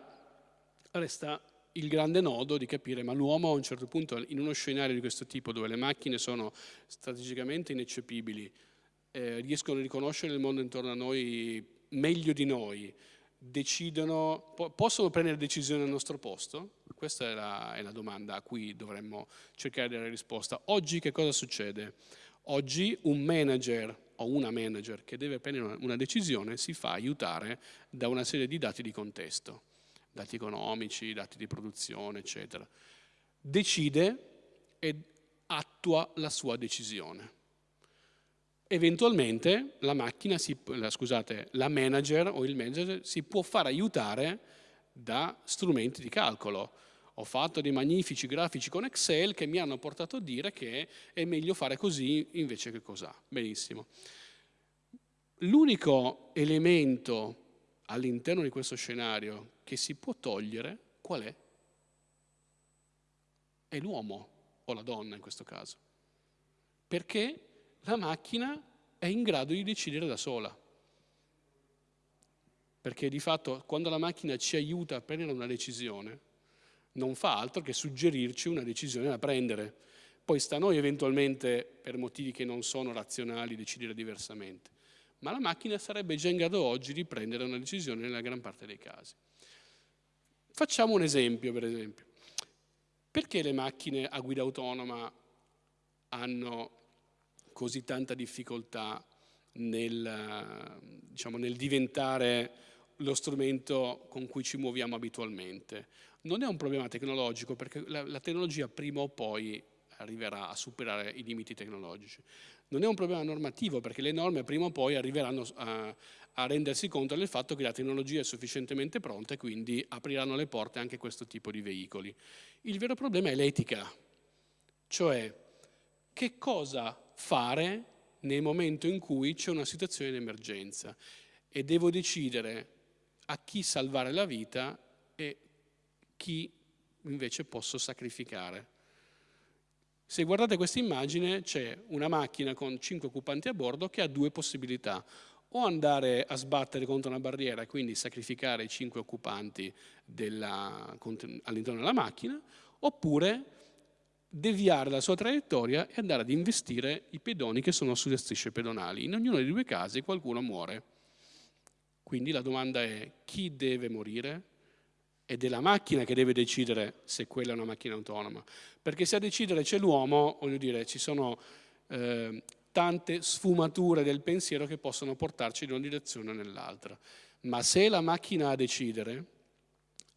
resta il grande nodo di capire, ma l'uomo a un certo punto in uno scenario di questo tipo, dove le macchine sono strategicamente ineccepibili, eh, riescono a riconoscere il mondo intorno a noi meglio di noi, decidono, po possono prendere decisioni al nostro posto? Questa è la, è la, domanda a cui dovremmo cercare di dare risposta. Oggi che cosa succede? Oggi un manager o una manager che deve prendere una, decisione si fa aiutare da una serie di dati di contesto, dati economici, dati di produzione, eccetera. Decide e attua la sua decisione eventualmente la macchina, si, la, scusate, la manager o il manager si può far aiutare da strumenti di calcolo. Ho fatto dei magnifici grafici con Excel che mi hanno portato a dire che è meglio fare così invece che cos'ha. Benissimo. L'unico elemento all'interno di questo scenario che si può togliere, qual è? È l'uomo o la donna in questo caso. Perché la macchina è in grado di decidere da sola. Perché di fatto quando la macchina ci aiuta a prendere una decisione, non fa altro che suggerirci una decisione da prendere. Poi sta a noi eventualmente, per motivi che non sono razionali, decidere diversamente. Ma la macchina sarebbe già in grado oggi di prendere una decisione nella gran parte dei casi. Facciamo un esempio, per esempio. Perché le macchine a guida autonoma hanno così tanta difficoltà nel, diciamo, nel diventare lo strumento con cui ci muoviamo abitualmente. Non è un problema tecnologico perché la, la, tecnologia prima o poi arriverà a superare i limiti tecnologici. Non è un problema normativo perché le norme prima o poi arriveranno a, a rendersi conto del fatto che la tecnologia è sufficientemente pronta e quindi apriranno le porte anche a questo tipo di veicoli. Il vero problema è l'etica, cioè che cosa fare nel momento in cui c'è una situazione di emergenza e devo decidere a chi salvare la vita e chi invece posso sacrificare. Se guardate questa immagine c'è una macchina con cinque occupanti a bordo che ha due possibilità, o andare a sbattere contro una barriera e quindi sacrificare i cinque occupanti all'interno della macchina, oppure deviare la sua traiettoria e andare ad investire i pedoni che sono sulle strisce pedonali. In ognuno dei due casi qualcuno muore. Quindi la domanda è chi deve morire? Ed è la macchina che deve decidere se quella è una macchina autonoma. Perché se a decidere c'è l'uomo, voglio dire, ci sono eh, tante sfumature del pensiero che possono portarci in una direzione o nell'altra. Ma se la macchina a decidere,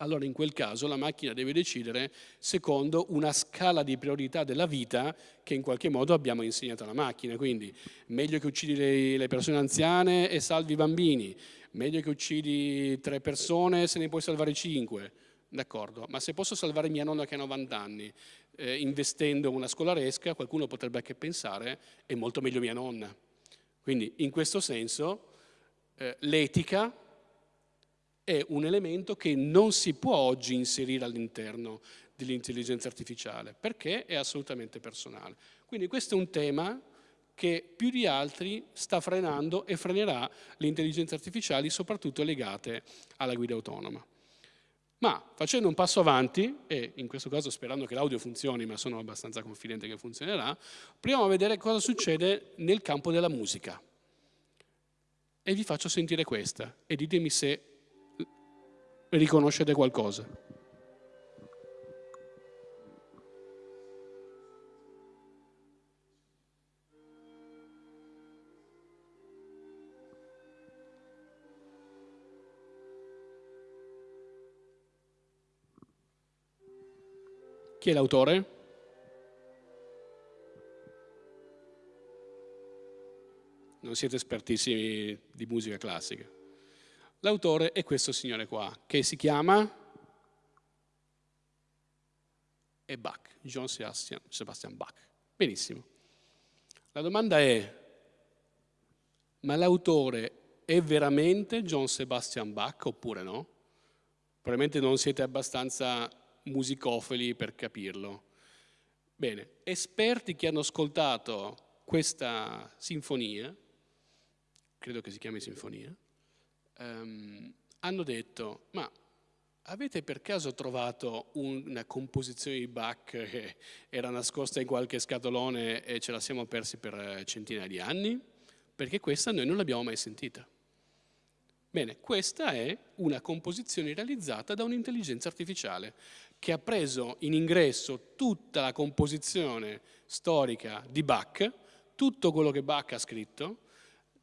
allora in quel caso la macchina deve decidere secondo una scala di priorità della vita che in qualche modo abbiamo insegnato alla macchina. Quindi meglio che uccidi le, persone anziane e salvi i bambini, meglio che uccidi tre persone se ne puoi salvare cinque. D'accordo, ma se posso salvare mia nonna che ha 90 anni eh, investendo una scolaresca, qualcuno potrebbe anche pensare è molto meglio mia nonna. Quindi in questo senso eh, l'etica è un elemento che non si può oggi inserire all'interno dell'intelligenza artificiale perché è assolutamente personale. Quindi questo è un tema che più di altri sta frenando e frenerà le intelligenze artificiali soprattutto legate alla guida autonoma. Ma facendo un passo avanti, e in questo caso sperando che l'audio funzioni, ma sono abbastanza confidente che funzionerà, proviamo a vedere cosa succede nel campo della musica. E vi faccio sentire questa e ditemi se riconoscete qualcosa. Chi è l'autore? Non siete espertissimi di musica classica. L'autore è questo signore qua, che si chiama è Bach, John Sebastian, Sebastian Bach. Benissimo. La domanda è, ma l'autore è veramente John Sebastian Bach oppure no? Probabilmente non siete abbastanza musicofili per capirlo. Bene, esperti che hanno ascoltato questa sinfonia, credo che si chiami sinfonia, ehm, hanno detto, ma avete per caso trovato una composizione di Bach che era nascosta in qualche scatolone e ce la siamo persi per centinaia di anni? Perché questa noi non l'abbiamo mai sentita. Bene, questa è una composizione realizzata da un'intelligenza artificiale che ha preso in ingresso tutta la composizione storica di Bach, tutto quello che Bach ha scritto,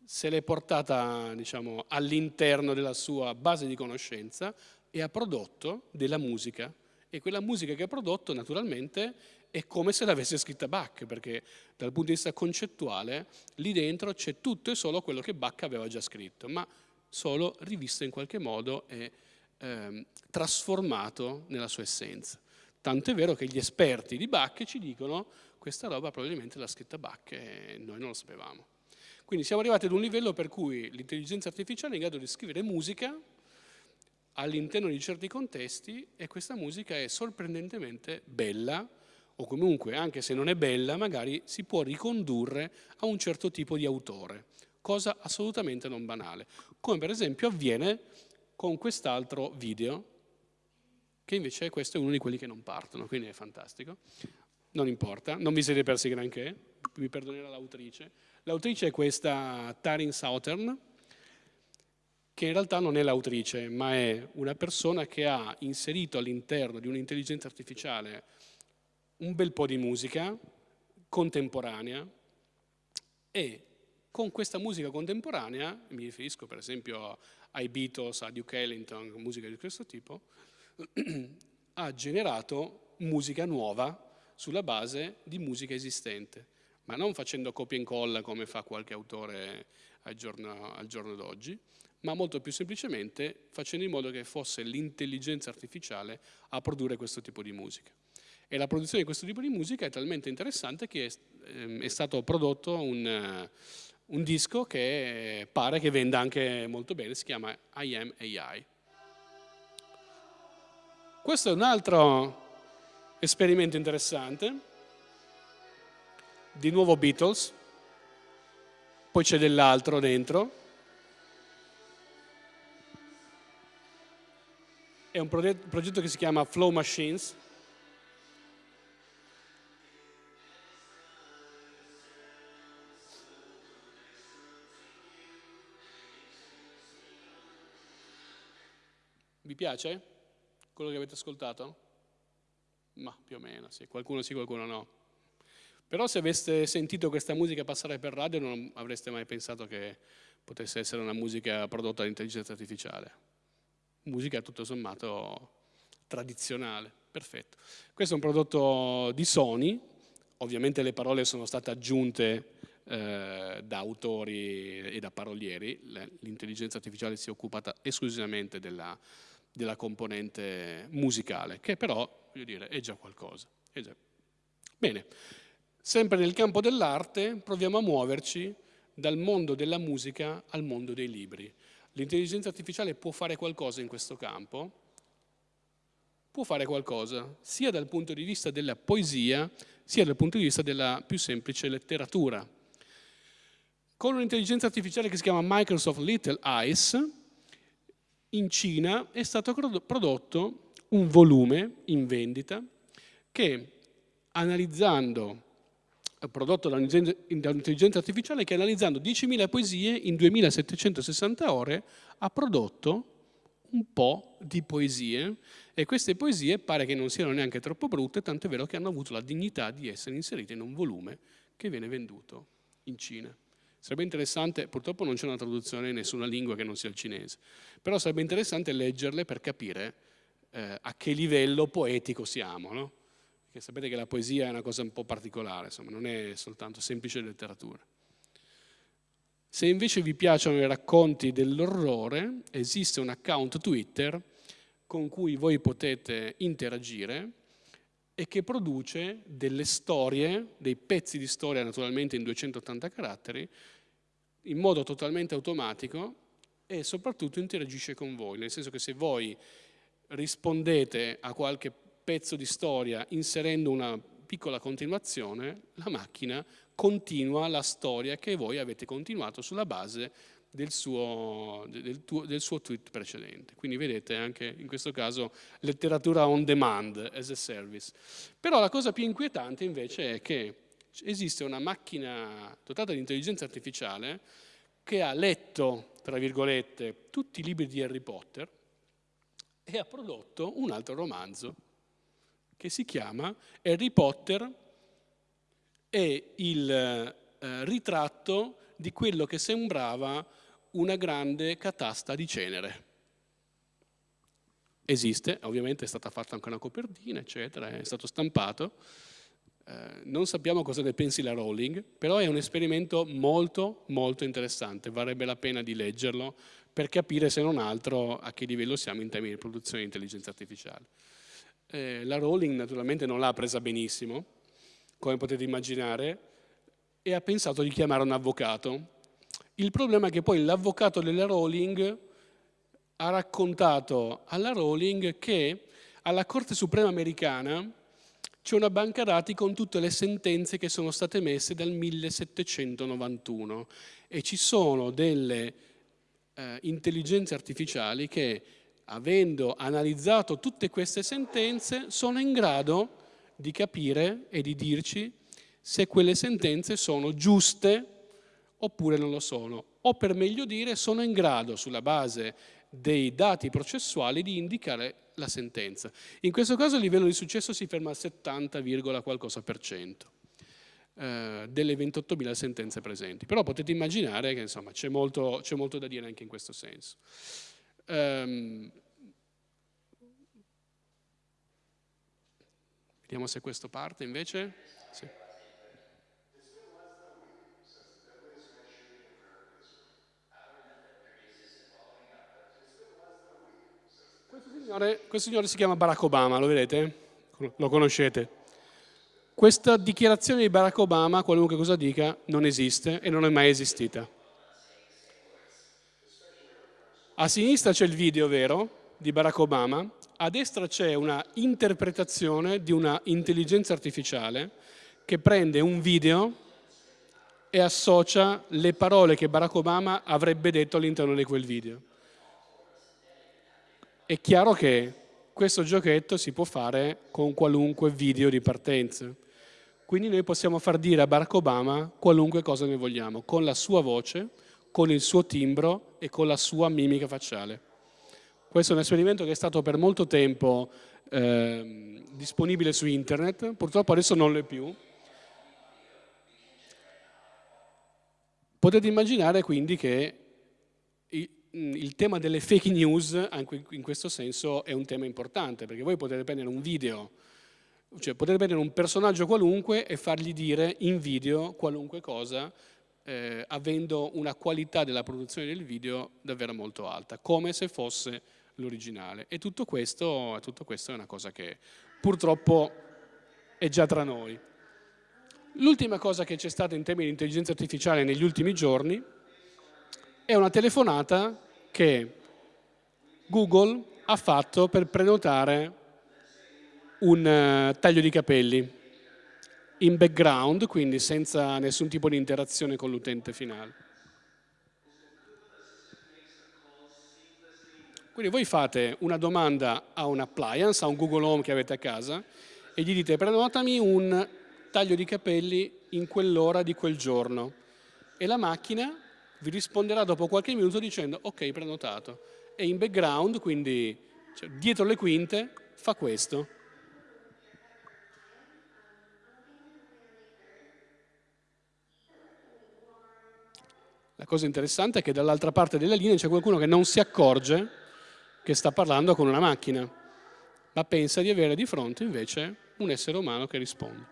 se l'è portata diciamo, all'interno della sua base di conoscenza e ha prodotto della musica. E quella musica che ha prodotto naturalmente è come se l'avesse scritta Bach, perché dal punto di vista concettuale lì dentro c'è tutto e solo quello che Bach aveva già scritto, ma solo rivisto in qualche modo e eh, trasformato nella sua essenza. Tanto è vero che gli esperti di Bach ci dicono questa roba probabilmente l'ha scritta Bach e noi non lo sapevamo. Quindi siamo arrivati ad un livello per cui l'intelligenza artificiale è in grado di scrivere musica all'interno di certi contesti e questa musica è sorprendentemente bella o comunque anche se non è bella magari si può ricondurre a un certo tipo di autore, cosa assolutamente non banale, come per esempio avviene con quest'altro video che invece questo è uno di quelli che non partono, quindi è fantastico. Non importa, non vi siete persi granché, mi perdonerà l'autrice. L'autrice è questa Tarin Southern, che in realtà non è l'autrice, ma è una persona che ha inserito all'interno di un'intelligenza artificiale un bel po' di musica contemporanea e con questa musica contemporanea, mi riferisco per esempio ai Beatles, a Duke Ellington, musica di questo tipo, ha generato musica nuova sulla base di musica esistente, ma non facendo copia e incolla come fa qualche autore al giorno, giorno d'oggi, ma molto più semplicemente facendo in modo che fosse l'intelligenza artificiale a produrre questo tipo di musica. E la produzione di questo tipo di musica è talmente interessante che è, ehm, è stato prodotto un, un disco che pare che venda anche molto bene, si chiama I Am AI. Questo è un altro esperimento interessante, di nuovo Beatles, poi c'è dell'altro dentro, è un progetto che si chiama Flow Machines, Vi piace quello che avete ascoltato? Ma più o meno, sì. Qualcuno sì, qualcuno no. Però se aveste sentito questa musica passare per radio non avreste mai pensato che potesse essere una musica prodotta dall'intelligenza artificiale. Musica tutto sommato tradizionale, perfetto. Questo è un prodotto di Sony, ovviamente le parole sono state aggiunte eh, da autori e da parolieri, l'intelligenza artificiale si è occupata esclusivamente della, della componente musicale, che però, voglio dire, è già qualcosa. È già... Bene. Sempre nel campo dell'arte proviamo a muoverci dal mondo della musica al mondo dei libri. L'intelligenza artificiale può fare qualcosa in questo campo, può fare qualcosa sia dal punto di vista della poesia, sia dal punto di vista della più semplice letteratura. Con un'intelligenza artificiale che si chiama Microsoft Little Eyes, in Cina è stato prodotto un volume in vendita che analizzando prodotto da un'intelligenza artificiale che analizzando 10.000 poesie in 2.760 ore ha prodotto un po' di poesie e queste poesie pare che non siano neanche troppo brutte, tanto è vero che hanno avuto la dignità di essere inserite in un volume che viene venduto in Cina. Sarebbe interessante, purtroppo non c'è una traduzione in nessuna lingua che non sia il cinese, però sarebbe interessante leggerle per capire eh, a che livello poetico siamo, no? Perché sapete che la poesia è una cosa un po' particolare, insomma, non è soltanto semplice letteratura. Se invece vi piacciono i racconti dell'orrore, esiste un account Twitter con cui voi potete interagire e che produce delle storie, dei pezzi di storia naturalmente in 280 caratteri, in modo totalmente automatico e soprattutto interagisce con voi, nel senso che se voi rispondete a qualche pezzo di storia inserendo una piccola continuazione, la macchina continua la storia che voi avete continuato sulla base del suo, del, tuo, del suo, tweet precedente. Quindi vedete anche in questo caso letteratura on demand as a service. Però la cosa più inquietante invece è che esiste una macchina dotata di intelligenza artificiale che ha letto, tra virgolette, tutti i libri di Harry Potter e ha prodotto un altro romanzo che si chiama Harry Potter e il eh, ritratto di quello che sembrava una grande catasta di cenere. Esiste, ovviamente è stata fatta anche una copertina, eccetera, è stato stampato. Eh, non sappiamo cosa ne pensi la Rowling, però è un esperimento molto, molto interessante. Varrebbe la pena di leggerlo per capire, se non altro, a che livello siamo in termini di produzione di intelligenza artificiale. Eh, la Rowling naturalmente non l'ha presa benissimo, come potete immaginare, e ha pensato di chiamare un avvocato. Il problema è che poi l'avvocato della Rowling ha raccontato alla Rowling che alla Corte Suprema americana c'è una banca dati con tutte le sentenze che sono state messe dal 1791 e ci sono delle eh, intelligenze artificiali che avendo analizzato tutte queste sentenze, sono in grado di capire e di dirci se quelle sentenze sono giuste oppure non lo sono. O per meglio dire, sono in grado, sulla base dei dati processuali, di indicare la sentenza. In questo caso il livello di successo si ferma al 70, qualcosa per cento eh, delle 28.000 sentenze presenti. Però potete immaginare che c'è molto, molto, da dire anche in questo senso. Um, vediamo se questo parte invece. Sì. Questo signore, questo signore si chiama Barack Obama, lo vedete? Lo conoscete? Questa dichiarazione di Barack Obama, qualunque cosa dica, non esiste e non è mai esistita. A sinistra c'è il video vero di Barack Obama, a destra c'è una interpretazione di una intelligenza artificiale che prende un video e associa le parole che Barack Obama avrebbe detto all'interno di quel video. È chiaro che questo giochetto si può fare con qualunque video di partenza. Quindi noi possiamo far dire a Barack Obama qualunque cosa noi vogliamo, con la sua voce, con il suo timbro e con la sua mimica facciale. Questo è un esperimento che è stato per molto tempo eh, disponibile su internet, purtroppo adesso non lo è più, Potete immaginare quindi che il tema delle fake news anche in questo senso è un tema importante perché voi potete prendere un video, cioè potete prendere un personaggio qualunque e fargli dire in video qualunque cosa eh, avendo una qualità della produzione del video davvero molto alta, come se fosse l'originale. E tutto questo, tutto questo è una cosa che purtroppo è già tra noi. L'ultima cosa che c'è stata in termini di intelligenza artificiale negli ultimi giorni è una telefonata che Google ha fatto per prenotare un uh, taglio di capelli in background, quindi senza nessun tipo di interazione con l'utente finale. Quindi voi fate una domanda a un appliance, a un Google Home che avete a casa e gli dite prenotami un taglio di capelli in quell'ora di quel giorno e la macchina vi risponderà dopo qualche minuto dicendo ok prenotato e in background, quindi cioè, dietro le quinte, fa questo. La cosa interessante è che dall'altra parte della linea c'è qualcuno che non si accorge che sta parlando con una macchina, ma pensa di avere di fronte invece un essere umano che risponde.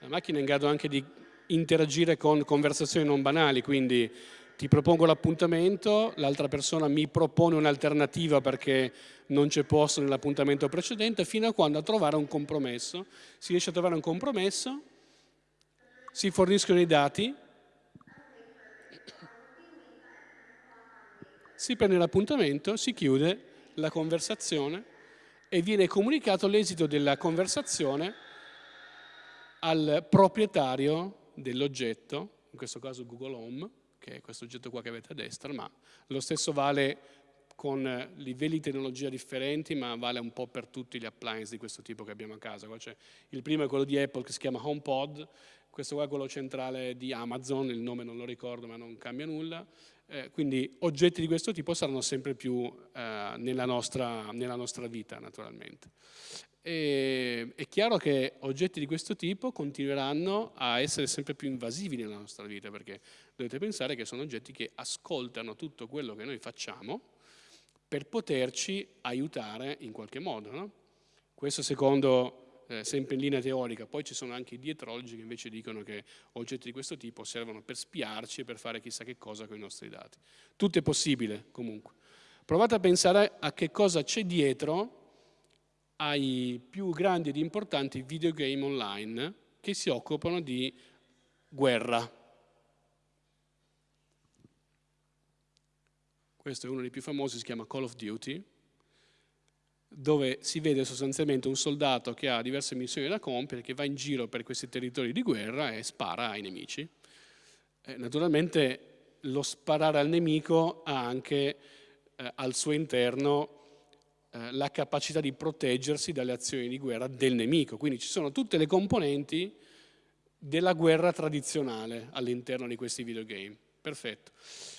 La macchina è in grado anche di interagire con conversazioni non banali, quindi ti propongo l'appuntamento, l'altra persona mi propone un'alternativa perché non c'è posto nell'appuntamento precedente, fino a quando a trovare un compromesso. Si riesce a trovare un compromesso, si forniscono i dati, si prende l'appuntamento, si chiude la conversazione e viene comunicato l'esito della conversazione al proprietario dell'oggetto, in questo caso Google Home, che è questo oggetto qua che avete a destra, ma lo stesso vale con livelli di tecnologia differenti, ma vale un po' per tutti gli appliance di questo tipo che abbiamo a casa. il primo è quello di Apple che si chiama HomePod, questo qua è quello centrale di Amazon, il nome non lo ricordo ma non cambia nulla, eh, quindi oggetti di questo tipo saranno sempre più eh, nella, nostra, nella nostra vita naturalmente. E, è chiaro che oggetti di questo tipo continueranno a essere sempre più invasivi nella nostra vita perché dovete pensare che sono oggetti che ascoltano tutto quello che noi facciamo per poterci aiutare in qualche modo. No? Questo secondo, eh, sempre in linea teorica, poi ci sono anche i dietrologi che invece dicono che oggetti di questo tipo servono per spiarci e per fare chissà che cosa con i nostri dati. Tutto è possibile comunque. Provate a pensare a che cosa c'è dietro ai più grandi ed importanti videogame online che si occupano di guerra. Questo è uno dei più famosi, si chiama Call of Duty, dove si vede sostanzialmente un soldato che ha diverse missioni da compiere, che va in giro per questi territori di guerra e spara ai nemici. Eh, naturalmente lo sparare al nemico ha anche eh, al suo interno eh, la capacità di proteggersi dalle azioni di guerra del nemico. Quindi ci sono tutte le componenti della guerra tradizionale all'interno di questi videogame. Perfetto.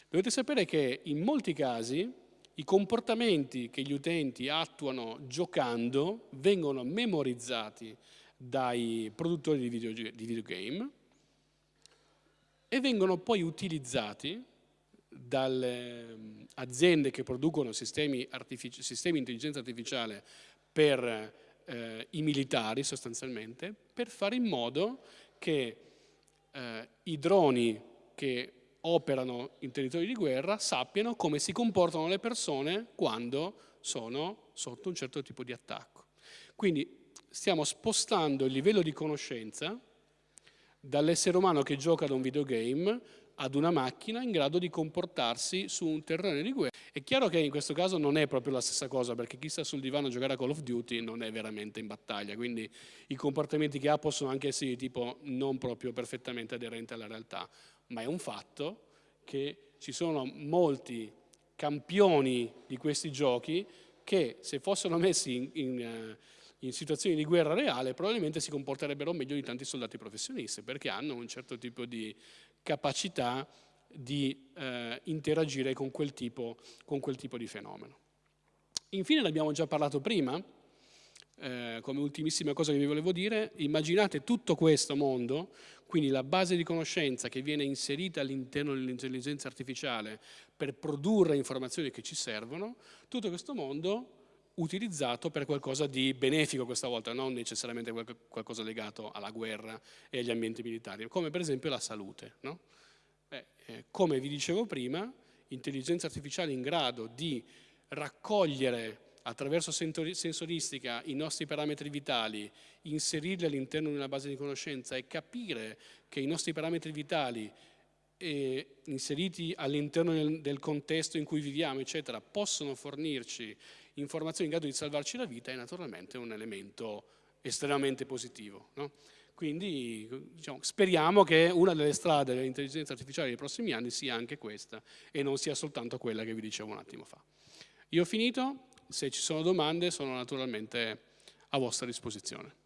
Dovete sapere che in molti casi i comportamenti che gli utenti attuano giocando vengono memorizzati dai produttori di, video, di videogame e vengono poi utilizzati dalle aziende che producono sistemi, sistemi di intelligenza artificiale per eh, i militari sostanzialmente, per fare in modo che eh, i droni che operano in territori di guerra sappiano come si comportano le persone quando sono sotto un certo tipo di attacco. Quindi stiamo spostando il livello di conoscenza dall'essere umano che gioca ad un videogame ad una macchina in grado di comportarsi su un terreno di guerra. È chiaro che in questo caso non è proprio la stessa cosa, perché chi sta sul divano a giocare a Call of Duty non è veramente in battaglia, quindi i comportamenti che ha possono anche essere di tipo non proprio perfettamente aderenti alla realtà, ma è un fatto che ci sono molti campioni di questi giochi che se fossero messi in, in, eh, in, situazioni di guerra reale probabilmente si comporterebbero meglio di tanti soldati professionisti perché hanno un certo tipo di capacità di eh, interagire con quel, tipo, con quel tipo di fenomeno. Infine, l'abbiamo già parlato prima, eh, come ultimissima cosa che vi volevo dire, immaginate tutto questo mondo, quindi la base di conoscenza che viene inserita all'interno dell'intelligenza artificiale per produrre informazioni che ci servono, tutto questo mondo utilizzato per qualcosa di benefico questa volta, non necessariamente qualcosa legato alla guerra e agli ambienti militari, come per esempio la salute. No? Beh, eh, come vi dicevo prima, intelligenza artificiale in grado di raccogliere attraverso sensoristica i nostri parametri vitali, inserirli all'interno di una base di conoscenza e capire che i nostri parametri vitali eh, inseriti all'interno del, contesto in cui viviamo, eccetera, possono fornirci informazioni in grado di salvarci la vita è naturalmente un elemento estremamente positivo. No? Quindi diciamo, speriamo che una delle strade dell'intelligenza artificiale dei prossimi anni sia anche questa e non sia soltanto quella che vi dicevo un attimo fa. Io ho finito, se ci sono domande sono naturalmente a vostra disposizione.